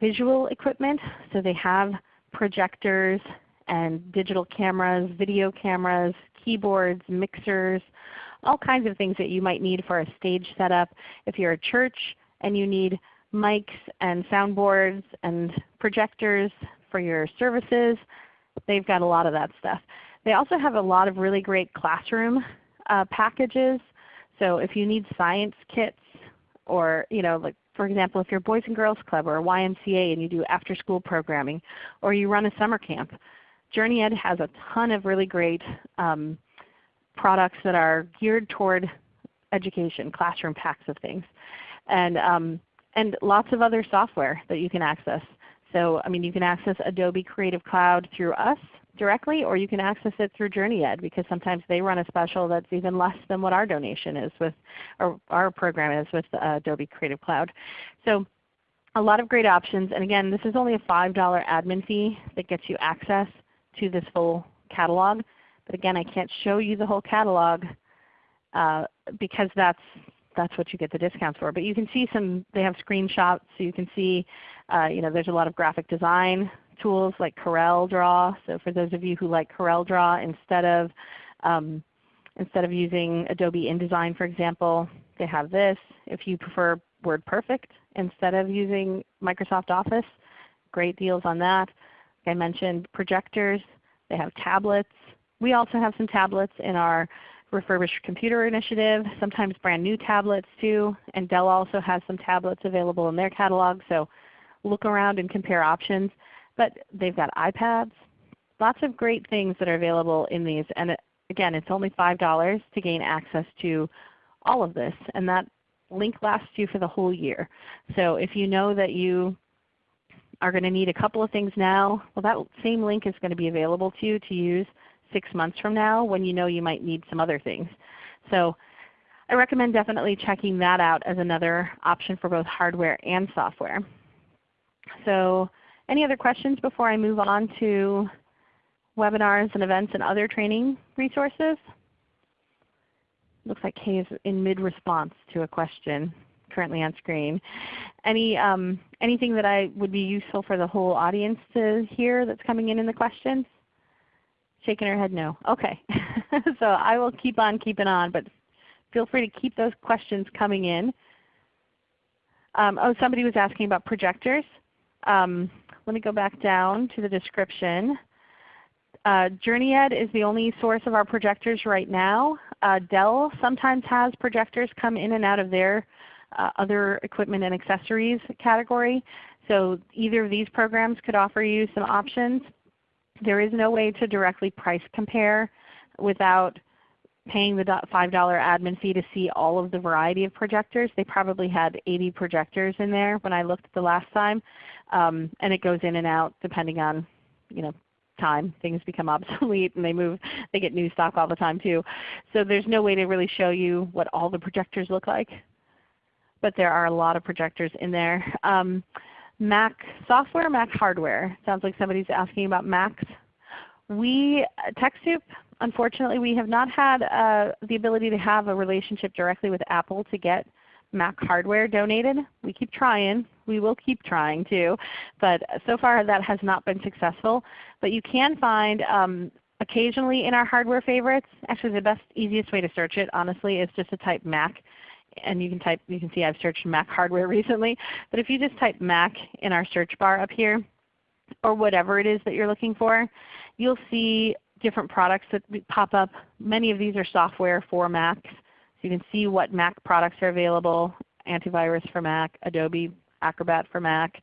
visual equipment, so they have projectors and digital cameras, video cameras, keyboards, mixers, all kinds of things that you might need for a stage setup. If you're a church and you need mics and soundboards and projectors for your services, they've got a lot of that stuff. They also have a lot of really great classroom uh, packages. So if you need science kits or you know, like for example, if you're a Boys and Girls Club or a YMCA and you do after school programming or you run a summer camp, JourneyEd has a ton of really great um, products that are geared toward education, classroom packs of things, and, um, and lots of other software that you can access. So I mean you can access Adobe Creative Cloud through us directly or you can access it through JourneyEd because sometimes they run a special that's even less than what our donation is with, or our program is with uh, Adobe Creative Cloud. So a lot of great options. And again, this is only a $5 admin fee that gets you access to this full catalog. But again, I can't show you the whole catalog uh, because that's that's what you get the discounts for. But you can see some, they have screenshots so you can see, uh, you know, there's a lot of graphic design tools like Corel Draw. So for those of you who like Corel Draw instead of, um, instead of using Adobe InDesign for example, they have this. If you prefer WordPerfect instead of using Microsoft Office, great deals on that. Like I mentioned projectors. They have tablets. We also have some tablets in our refurbished computer initiative, sometimes brand new tablets too. And Dell also has some tablets available in their catalog. So look around and compare options. But they've got iPads, lots of great things that are available in these. And it, again, it's only $5 to gain access to all of this. And that link lasts you for the whole year. So if you know that you are going to need a couple of things now, well that same link is going to be available to you to use six months from now when you know you might need some other things. So I recommend definitely checking that out as another option for both hardware and software. So any other questions before I move on to webinars and events and other training resources? Looks like Kay is in mid-response to a question currently on screen. Any, um, anything that I would be useful for the whole audience to hear that's coming in in the questions? Shaking her head no. Okay. so I will keep on keeping on, but feel free to keep those questions coming in. Um, oh, somebody was asking about projectors. Um, let me go back down to the description. Uh, JourneyEd is the only source of our projectors right now. Uh, Dell sometimes has projectors come in and out of their uh, other equipment and accessories category. So either of these programs could offer you some options. There is no way to directly price compare without paying the $5 admin fee to see all of the variety of projectors. They probably had 80 projectors in there when I looked the last time. Um, and it goes in and out depending on you know, time. Things become obsolete and they move, they get new stock all the time too. So there's no way to really show you what all the projectors look like. But there are a lot of projectors in there. Um, Mac software, Mac hardware. Sounds like somebody's asking about Macs. We, TechSoup, unfortunately we have not had uh, the ability to have a relationship directly with Apple to get Mac hardware donated. We keep trying. We will keep trying too. But so far that has not been successful. But you can find um, occasionally in our hardware favorites, actually the best, easiest way to search it honestly is just to type Mac. And you can type, you can see I've searched Mac hardware recently. But if you just type Mac in our search bar up here, or whatever it is that you're looking for, you'll see different products that pop up. Many of these are software for Macs. So you can see what Mac products are available, antivirus for Mac, Adobe Acrobat for Mac.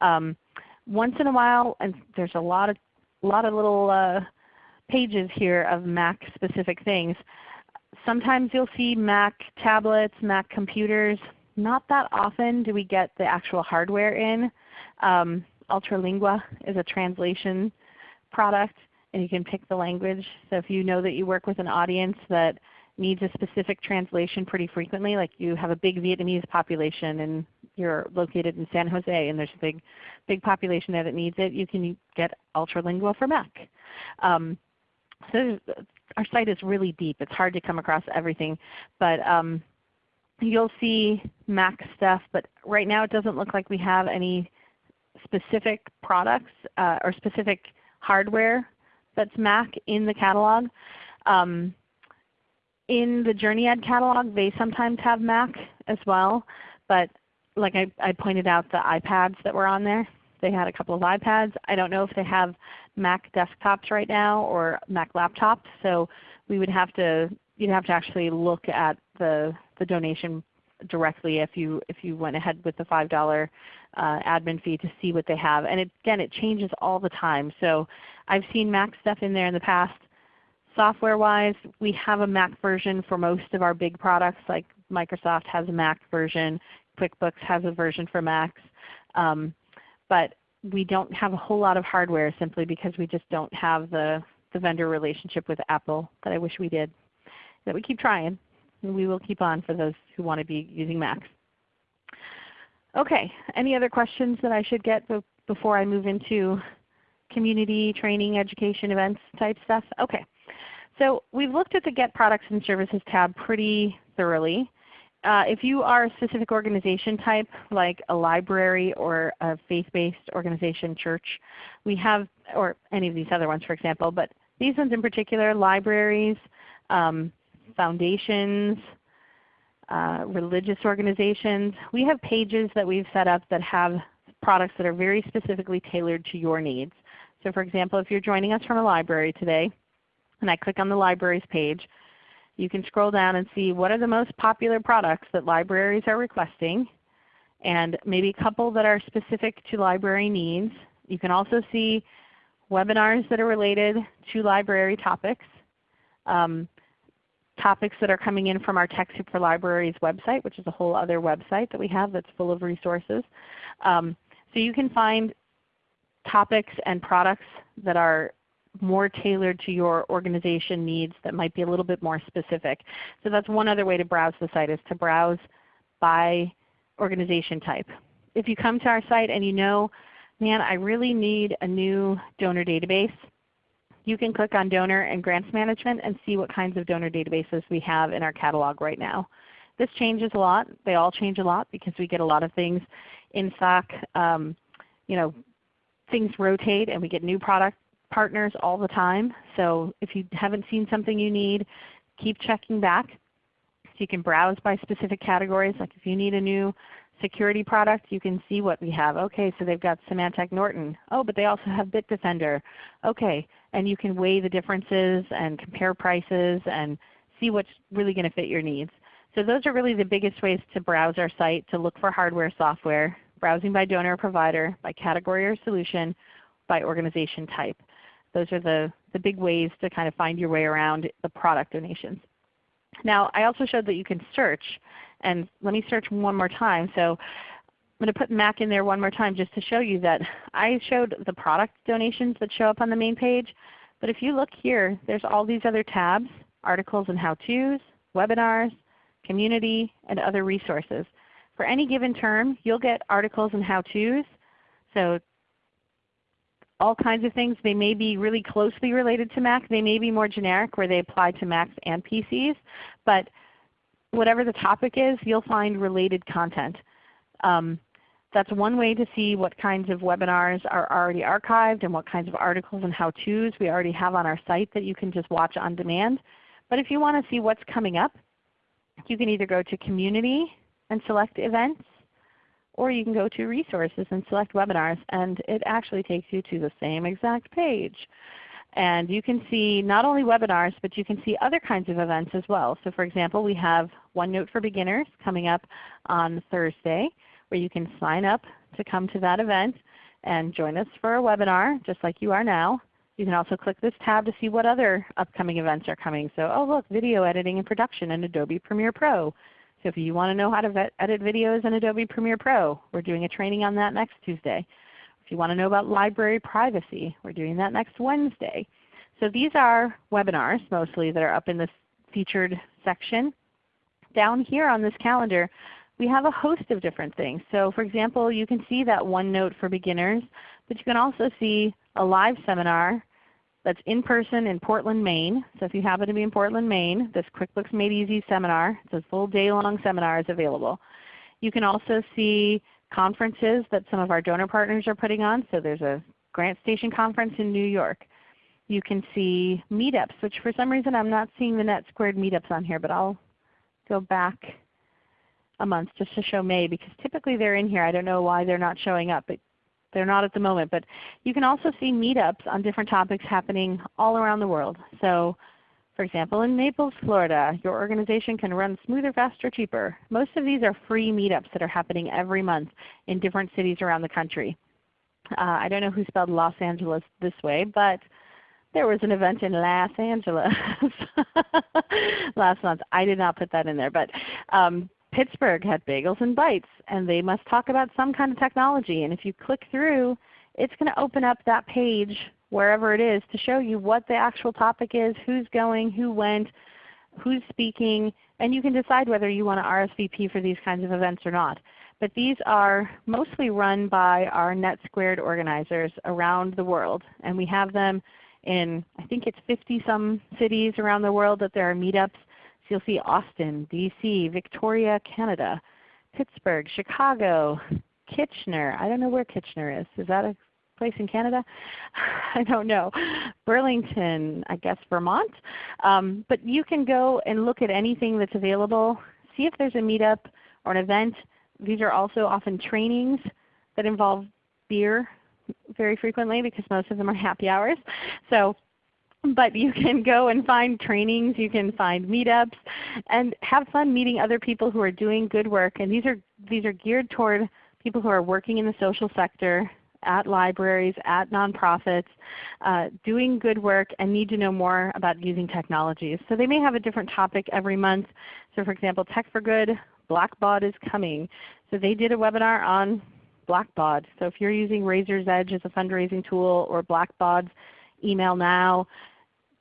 Um, once in a while, and there's a lot of, lot of little uh, pages here of Mac specific things. Sometimes you'll see Mac tablets, Mac computers. Not that often do we get the actual hardware in. Um, Ultralingua is a translation product and you can pick the language. So if you know that you work with an audience that needs a specific translation pretty frequently, like you have a big Vietnamese population and you're located in San Jose and there's a big, big population there that needs it, you can get Ultralingua for Mac. Um, so our site is really deep. It's hard to come across everything. But um, you'll see Mac stuff, but right now it doesn't look like we have any specific products uh, or specific hardware that's Mac in the catalog. Um, in the JourneyEd catalog, they sometimes have Mac as well. But like I, I pointed out the iPads that were on there, they had a couple of iPads. I don't know if they have Mac desktops right now or Mac laptops. So we would have to you'd have to actually look at the the donation directly if you if you went ahead with the five dollar uh, admin fee to see what they have. And it, again, it changes all the time. So I've seen Mac stuff in there in the past. Software-wise, we have a Mac version for most of our big products like Microsoft has a Mac version, QuickBooks has a version for Macs. Um, but we don't have a whole lot of hardware simply because we just don't have the, the vendor relationship with Apple that I wish we did. that we keep trying. We will keep on for those who want to be using Macs. Okay, any other questions that I should get before I move into community, training, education, events type stuff? Okay. So we've looked at the Get Products and Services tab pretty thoroughly. Uh, if you are a specific organization type, like a library or a faith-based organization, church, we have, or any of these other ones for example, but these ones in particular, libraries, um, foundations, uh, religious organizations. We have pages that we've set up that have products that are very specifically tailored to your needs. So for example, if you're joining us from a library today, and I click on the libraries page, you can scroll down and see what are the most popular products that libraries are requesting, and maybe a couple that are specific to library needs. You can also see webinars that are related to library topics. Um, topics that are coming in from our TechSoup for Libraries website, which is a whole other website that we have that's full of resources. Um, so you can find topics and products that are more tailored to your organization needs that might be a little bit more specific. So that's one other way to browse the site is to browse by organization type. If you come to our site and you know, man, I really need a new donor database, you can click on Donor and Grants Management and see what kinds of donor databases we have in our catalog right now. This changes a lot. They all change a lot because we get a lot of things in stock. Um, you know, things rotate and we get new product partners all the time. So if you haven't seen something you need, keep checking back. So you can browse by specific categories. Like if you need a new security product, you can see what we have. Okay, so they've got Symantec Norton. Oh, but they also have Bitdefender. Okay, and you can weigh the differences and compare prices and see what's really going to fit your needs. So those are really the biggest ways to browse our site, to look for hardware, software, browsing by donor or provider, by category or solution, by organization type. Those are the, the big ways to kind of find your way around the product donations. Now I also showed that you can search, and let me search one more time. So going to put MAC in there one more time just to show you that I showed the product donations that show up on the main page. But if you look here, there's all these other tabs, articles and how-tos, webinars, community, and other resources. For any given term, you'll get articles and how-tos. So all kinds of things. They may be really closely related to Mac. They may be more generic where they apply to Macs and PCs. But whatever the topic is, you'll find related content. Um, that's one way to see what kinds of webinars are already archived and what kinds of articles and how-tos we already have on our site that you can just watch on demand. But if you want to see what's coming up, you can either go to Community and select Events, or you can go to Resources and select Webinars, and it actually takes you to the same exact page. And you can see not only webinars, but you can see other kinds of events as well. So for example, we have OneNote for Beginners coming up on Thursday where you can sign up to come to that event and join us for a webinar just like you are now. You can also click this tab to see what other upcoming events are coming. So oh look, video editing and production in Adobe Premiere Pro. So if you want to know how to edit videos in Adobe Premiere Pro, we're doing a training on that next Tuesday. If you want to know about library privacy, we're doing that next Wednesday. So these are webinars mostly that are up in this featured section. Down here on this calendar, we have a host of different things. So for example, you can see that OneNote for beginners, but you can also see a live seminar that's in person in Portland, Maine. So if you happen to be in Portland, Maine, this QuickBooks Made Easy seminar, it's a full day long seminar is available. You can also see conferences that some of our donor partners are putting on. So there's a GrantStation conference in New York. You can see meetups, which for some reason I'm not seeing the NetSquared meetups on here, but I'll go back a month just to show May because typically they're in here. I don't know why they're not showing up, but they're not at the moment. But you can also see meetups on different topics happening all around the world. So for example, in Naples, Florida, your organization can run smoother, faster, cheaper. Most of these are free meetups that are happening every month in different cities around the country. Uh, I don't know who spelled Los Angeles this way, but there was an event in Los Angeles last month. I did not put that in there, but um, Pittsburgh had Bagels and Bites, and they must talk about some kind of technology. And if you click through, it's going to open up that page wherever it is to show you what the actual topic is, who's going, who went, who's speaking, and you can decide whether you want to RSVP for these kinds of events or not. But these are mostly run by our NetSquared organizers around the world. And we have them in I think it's 50 some cities around the world that there are meetups. So you'll see Austin, DC, Victoria, Canada, Pittsburgh, Chicago, Kitchener. I don't know where Kitchener is. Is that a place in Canada? I don't know. Burlington, I guess Vermont. Um, but you can go and look at anything that's available. See if there's a meetup or an event. These are also often trainings that involve beer very frequently because most of them are happy hours. So but you can go and find trainings, you can find meetups, and have fun meeting other people who are doing good work. And these are, these are geared toward people who are working in the social sector, at libraries, at nonprofits, uh, doing good work and need to know more about using technologies. So they may have a different topic every month. So for example, Tech for Good, Blackbaud is coming. So they did a webinar on Blackbaud. So if you're using Raiser's Edge as a fundraising tool or Blackbaud's Email Now,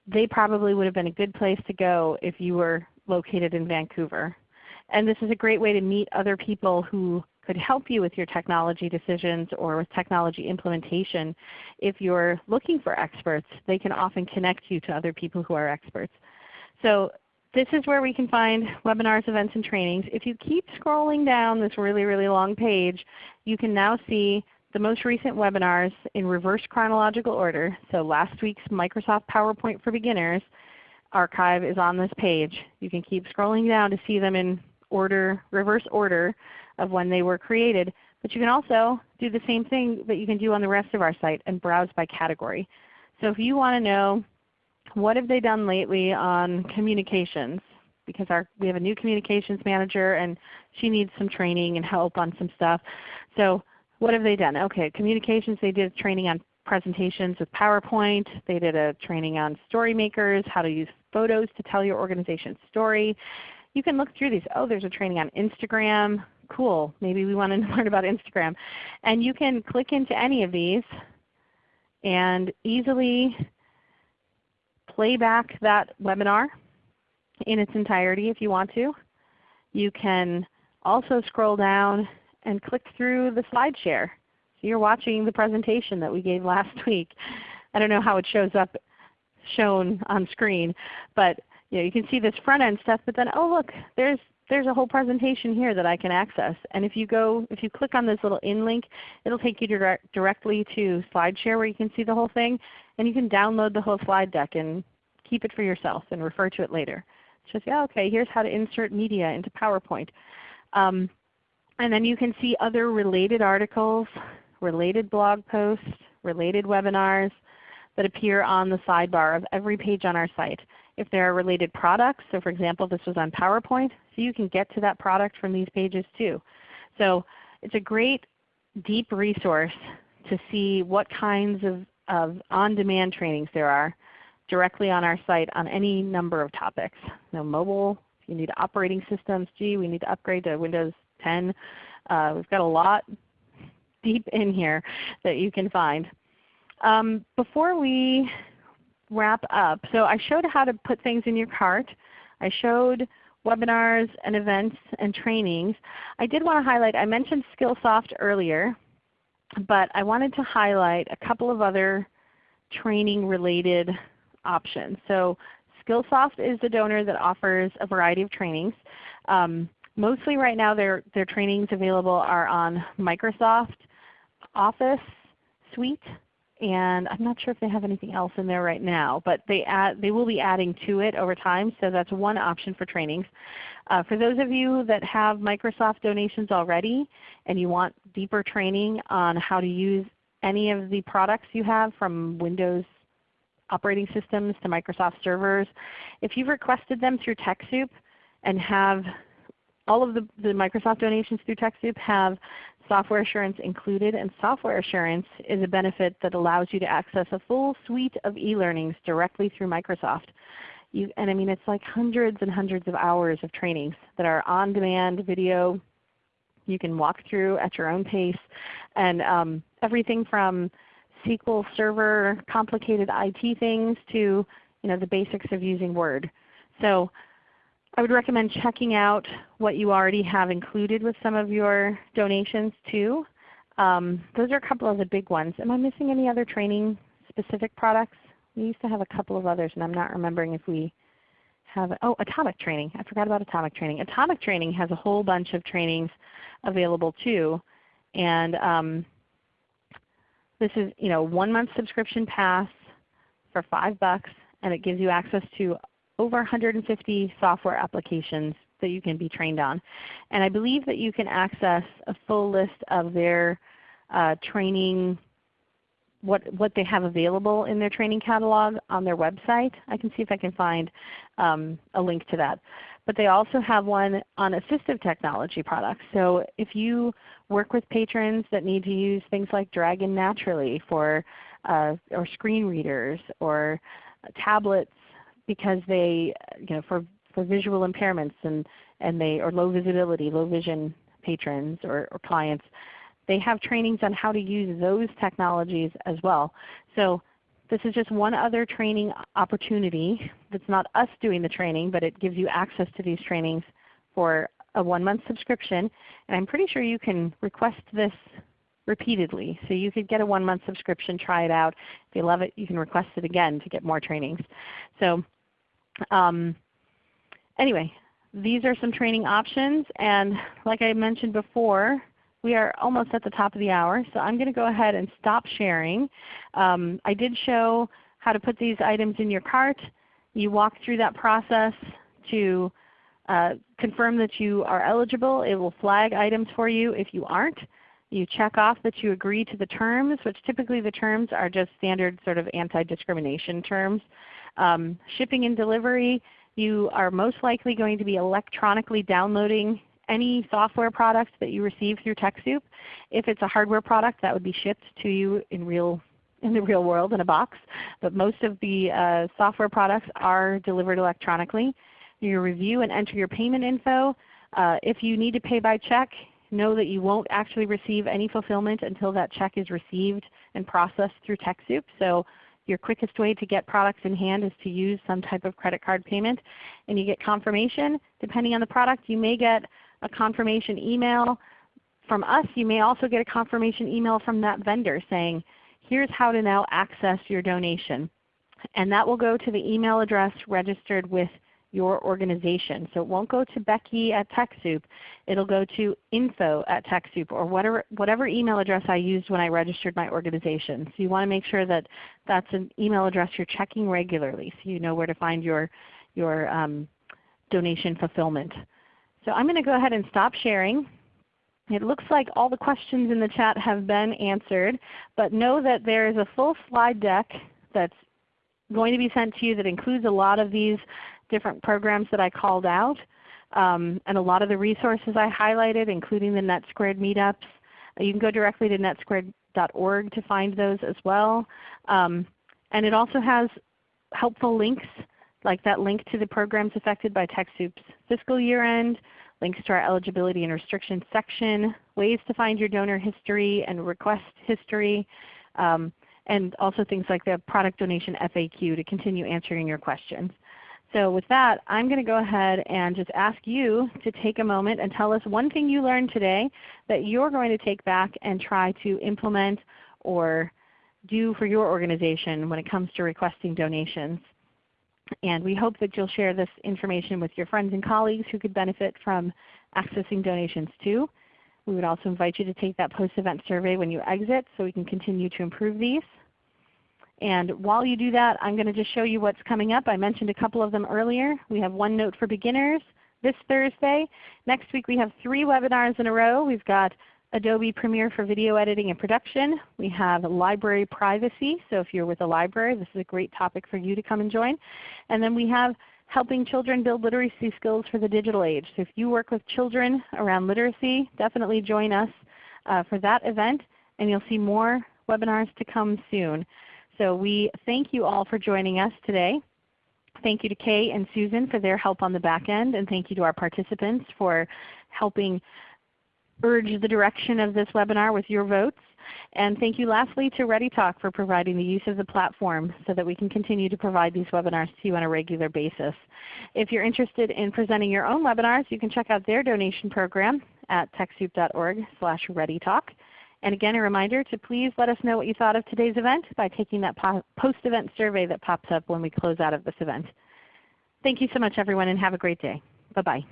they probably would have been a good place to go if you were located in Vancouver. And this is a great way to meet other people who could help you with your technology decisions or with technology implementation. If you're looking for experts, they can often connect you to other people who are experts. So this is where we can find webinars, events, and trainings. If you keep scrolling down this really, really long page, you can now see the most recent webinars in reverse chronological order. So last week's Microsoft PowerPoint for Beginners archive is on this page. You can keep scrolling down to see them in order, reverse order of when they were created. But you can also do the same thing that you can do on the rest of our site and browse by category. So if you want to know what have they done lately on communications, because our, we have a new communications manager and she needs some training and help on some stuff. So what have they done? Okay, communications, they did training on presentations with PowerPoint. They did a training on StoryMakers, how to use photos to tell your organization's story. You can look through these. Oh, there's a training on Instagram. Cool. Maybe we want to learn about Instagram. And you can click into any of these and easily play back that webinar in its entirety if you want to. You can also scroll down and click through the slide share. So you're watching the presentation that we gave last week. I don't know how it shows up shown on screen, but you, know, you can see this front end stuff, but then oh look, there's there's a whole presentation here that I can access. And if you go, if you click on this little in link, it'll take you direct, directly to SlideShare where you can see the whole thing. And you can download the whole slide deck and keep it for yourself and refer to it later. Just yeah, okay, here's how to insert media into PowerPoint. Um, and then you can see other related articles, related blog posts, related webinars that appear on the sidebar of every page on our site. If there are related products, so for example this was on PowerPoint, so you can get to that product from these pages too. So it's a great deep resource to see what kinds of, of on-demand trainings there are directly on our site on any number of topics. Know, mobile, you need operating systems, gee, we need to upgrade to Windows 10. Uh, we've got a lot deep in here that you can find. Um, before we wrap up, so I showed how to put things in your cart. I showed webinars and events and trainings. I did want to highlight, I mentioned Skillsoft earlier, but I wanted to highlight a couple of other training related options. So Skillsoft is the donor that offers a variety of trainings. Um, mostly right now their, their trainings available are on Microsoft Office Suite and I'm not sure if they have anything else in there right now, but they, add, they will be adding to it over time. So that's one option for trainings. Uh, for those of you that have Microsoft donations already and you want deeper training on how to use any of the products you have from Windows operating systems to Microsoft servers, if you've requested them through TechSoup and have all of the, the Microsoft donations through TechSoup have software assurance included, and software assurance is a benefit that allows you to access a full suite of e-learnings directly through Microsoft. You, and I mean it's like hundreds and hundreds of hours of trainings that are on-demand video. You can walk through at your own pace, and um, everything from SQL Server complicated IT things to you know, the basics of using Word. So I would recommend checking out what you already have included with some of your donations too. Um, those are a couple of the big ones. Am I missing any other training specific products? We used to have a couple of others and I'm not remembering if we have, oh Atomic Training. I forgot about Atomic Training. Atomic Training has a whole bunch of trainings available too. And um, this is you know one month subscription pass for 5 bucks and it gives you access to over 150 software applications that you can be trained on. And I believe that you can access a full list of their uh, training, what, what they have available in their training catalog on their website. I can see if I can find um, a link to that. But they also have one on assistive technology products. So if you work with patrons that need to use things like Dragon Naturally for uh, or screen readers or tablets because they, you know, for, for visual impairments and, and they, or low visibility, low vision patrons or, or clients, they have trainings on how to use those technologies as well. So this is just one other training opportunity that's not us doing the training, but it gives you access to these trainings for a one month subscription. And I'm pretty sure you can request this repeatedly. So you could get a one month subscription, try it out. If you love it, you can request it again to get more trainings. So um, anyway, these are some training options. And like I mentioned before, we are almost at the top of the hour. So I'm going to go ahead and stop sharing. Um, I did show how to put these items in your cart. You walk through that process to uh, confirm that you are eligible. It will flag items for you if you aren't. You check off that you agree to the terms, which typically the terms are just standard sort of anti-discrimination terms. Um, shipping and delivery, you are most likely going to be electronically downloading any software product that you receive through TechSoup. If it's a hardware product, that would be shipped to you in real in the real world in a box. But most of the uh, software products are delivered electronically. You review and enter your payment info. Uh, if you need to pay by check, know that you won't actually receive any fulfillment until that check is received and processed through TechSoup. So your quickest way to get products in hand is to use some type of credit card payment. And you get confirmation. Depending on the product, you may get a confirmation email from us. You may also get a confirmation email from that vendor saying, here's how to now access your donation. And that will go to the email address registered with your organization. So it won't go to Becky at TechSoup. It will go to info at TechSoup or whatever, whatever email address I used when I registered my organization. So you want to make sure that that's an email address you're checking regularly so you know where to find your, your um, donation fulfillment. So I'm going to go ahead and stop sharing. It looks like all the questions in the chat have been answered, but know that there is a full slide deck that's going to be sent to you that includes a lot of these different programs that I called out um, and a lot of the resources I highlighted including the NetSquared meetups. You can go directly to netsquared.org to find those as well. Um, and it also has helpful links like that link to the programs affected by TechSoup's fiscal year end, links to our eligibility and restrictions section, ways to find your donor history and request history, um, and also things like the product donation FAQ to continue answering your questions. So with that, I'm going to go ahead and just ask you to take a moment and tell us one thing you learned today that you're going to take back and try to implement or do for your organization when it comes to requesting donations. And we hope that you'll share this information with your friends and colleagues who could benefit from accessing donations too. We would also invite you to take that post-event survey when you exit so we can continue to improve these. And while you do that, I'm going to just show you what's coming up. I mentioned a couple of them earlier. We have OneNote for Beginners this Thursday. Next week we have three webinars in a row. We've got Adobe Premiere for video editing and production. We have library privacy. So if you're with a library, this is a great topic for you to come and join. And then we have helping children build literacy skills for the digital age. So if you work with children around literacy, definitely join us uh, for that event and you'll see more webinars to come soon. So we thank you all for joining us today. Thank you to Kay and Susan for their help on the back end, and thank you to our participants for helping urge the direction of this webinar with your votes. And thank you lastly to ReadyTalk for providing the use of the platform so that we can continue to provide these webinars to you on a regular basis. If you're interested in presenting your own webinars, you can check out their donation program at TechSoup.org slash readytalk. And again, a reminder to please let us know what you thought of today's event by taking that post-event survey that pops up when we close out of this event. Thank you so much everyone and have a great day. Bye-bye.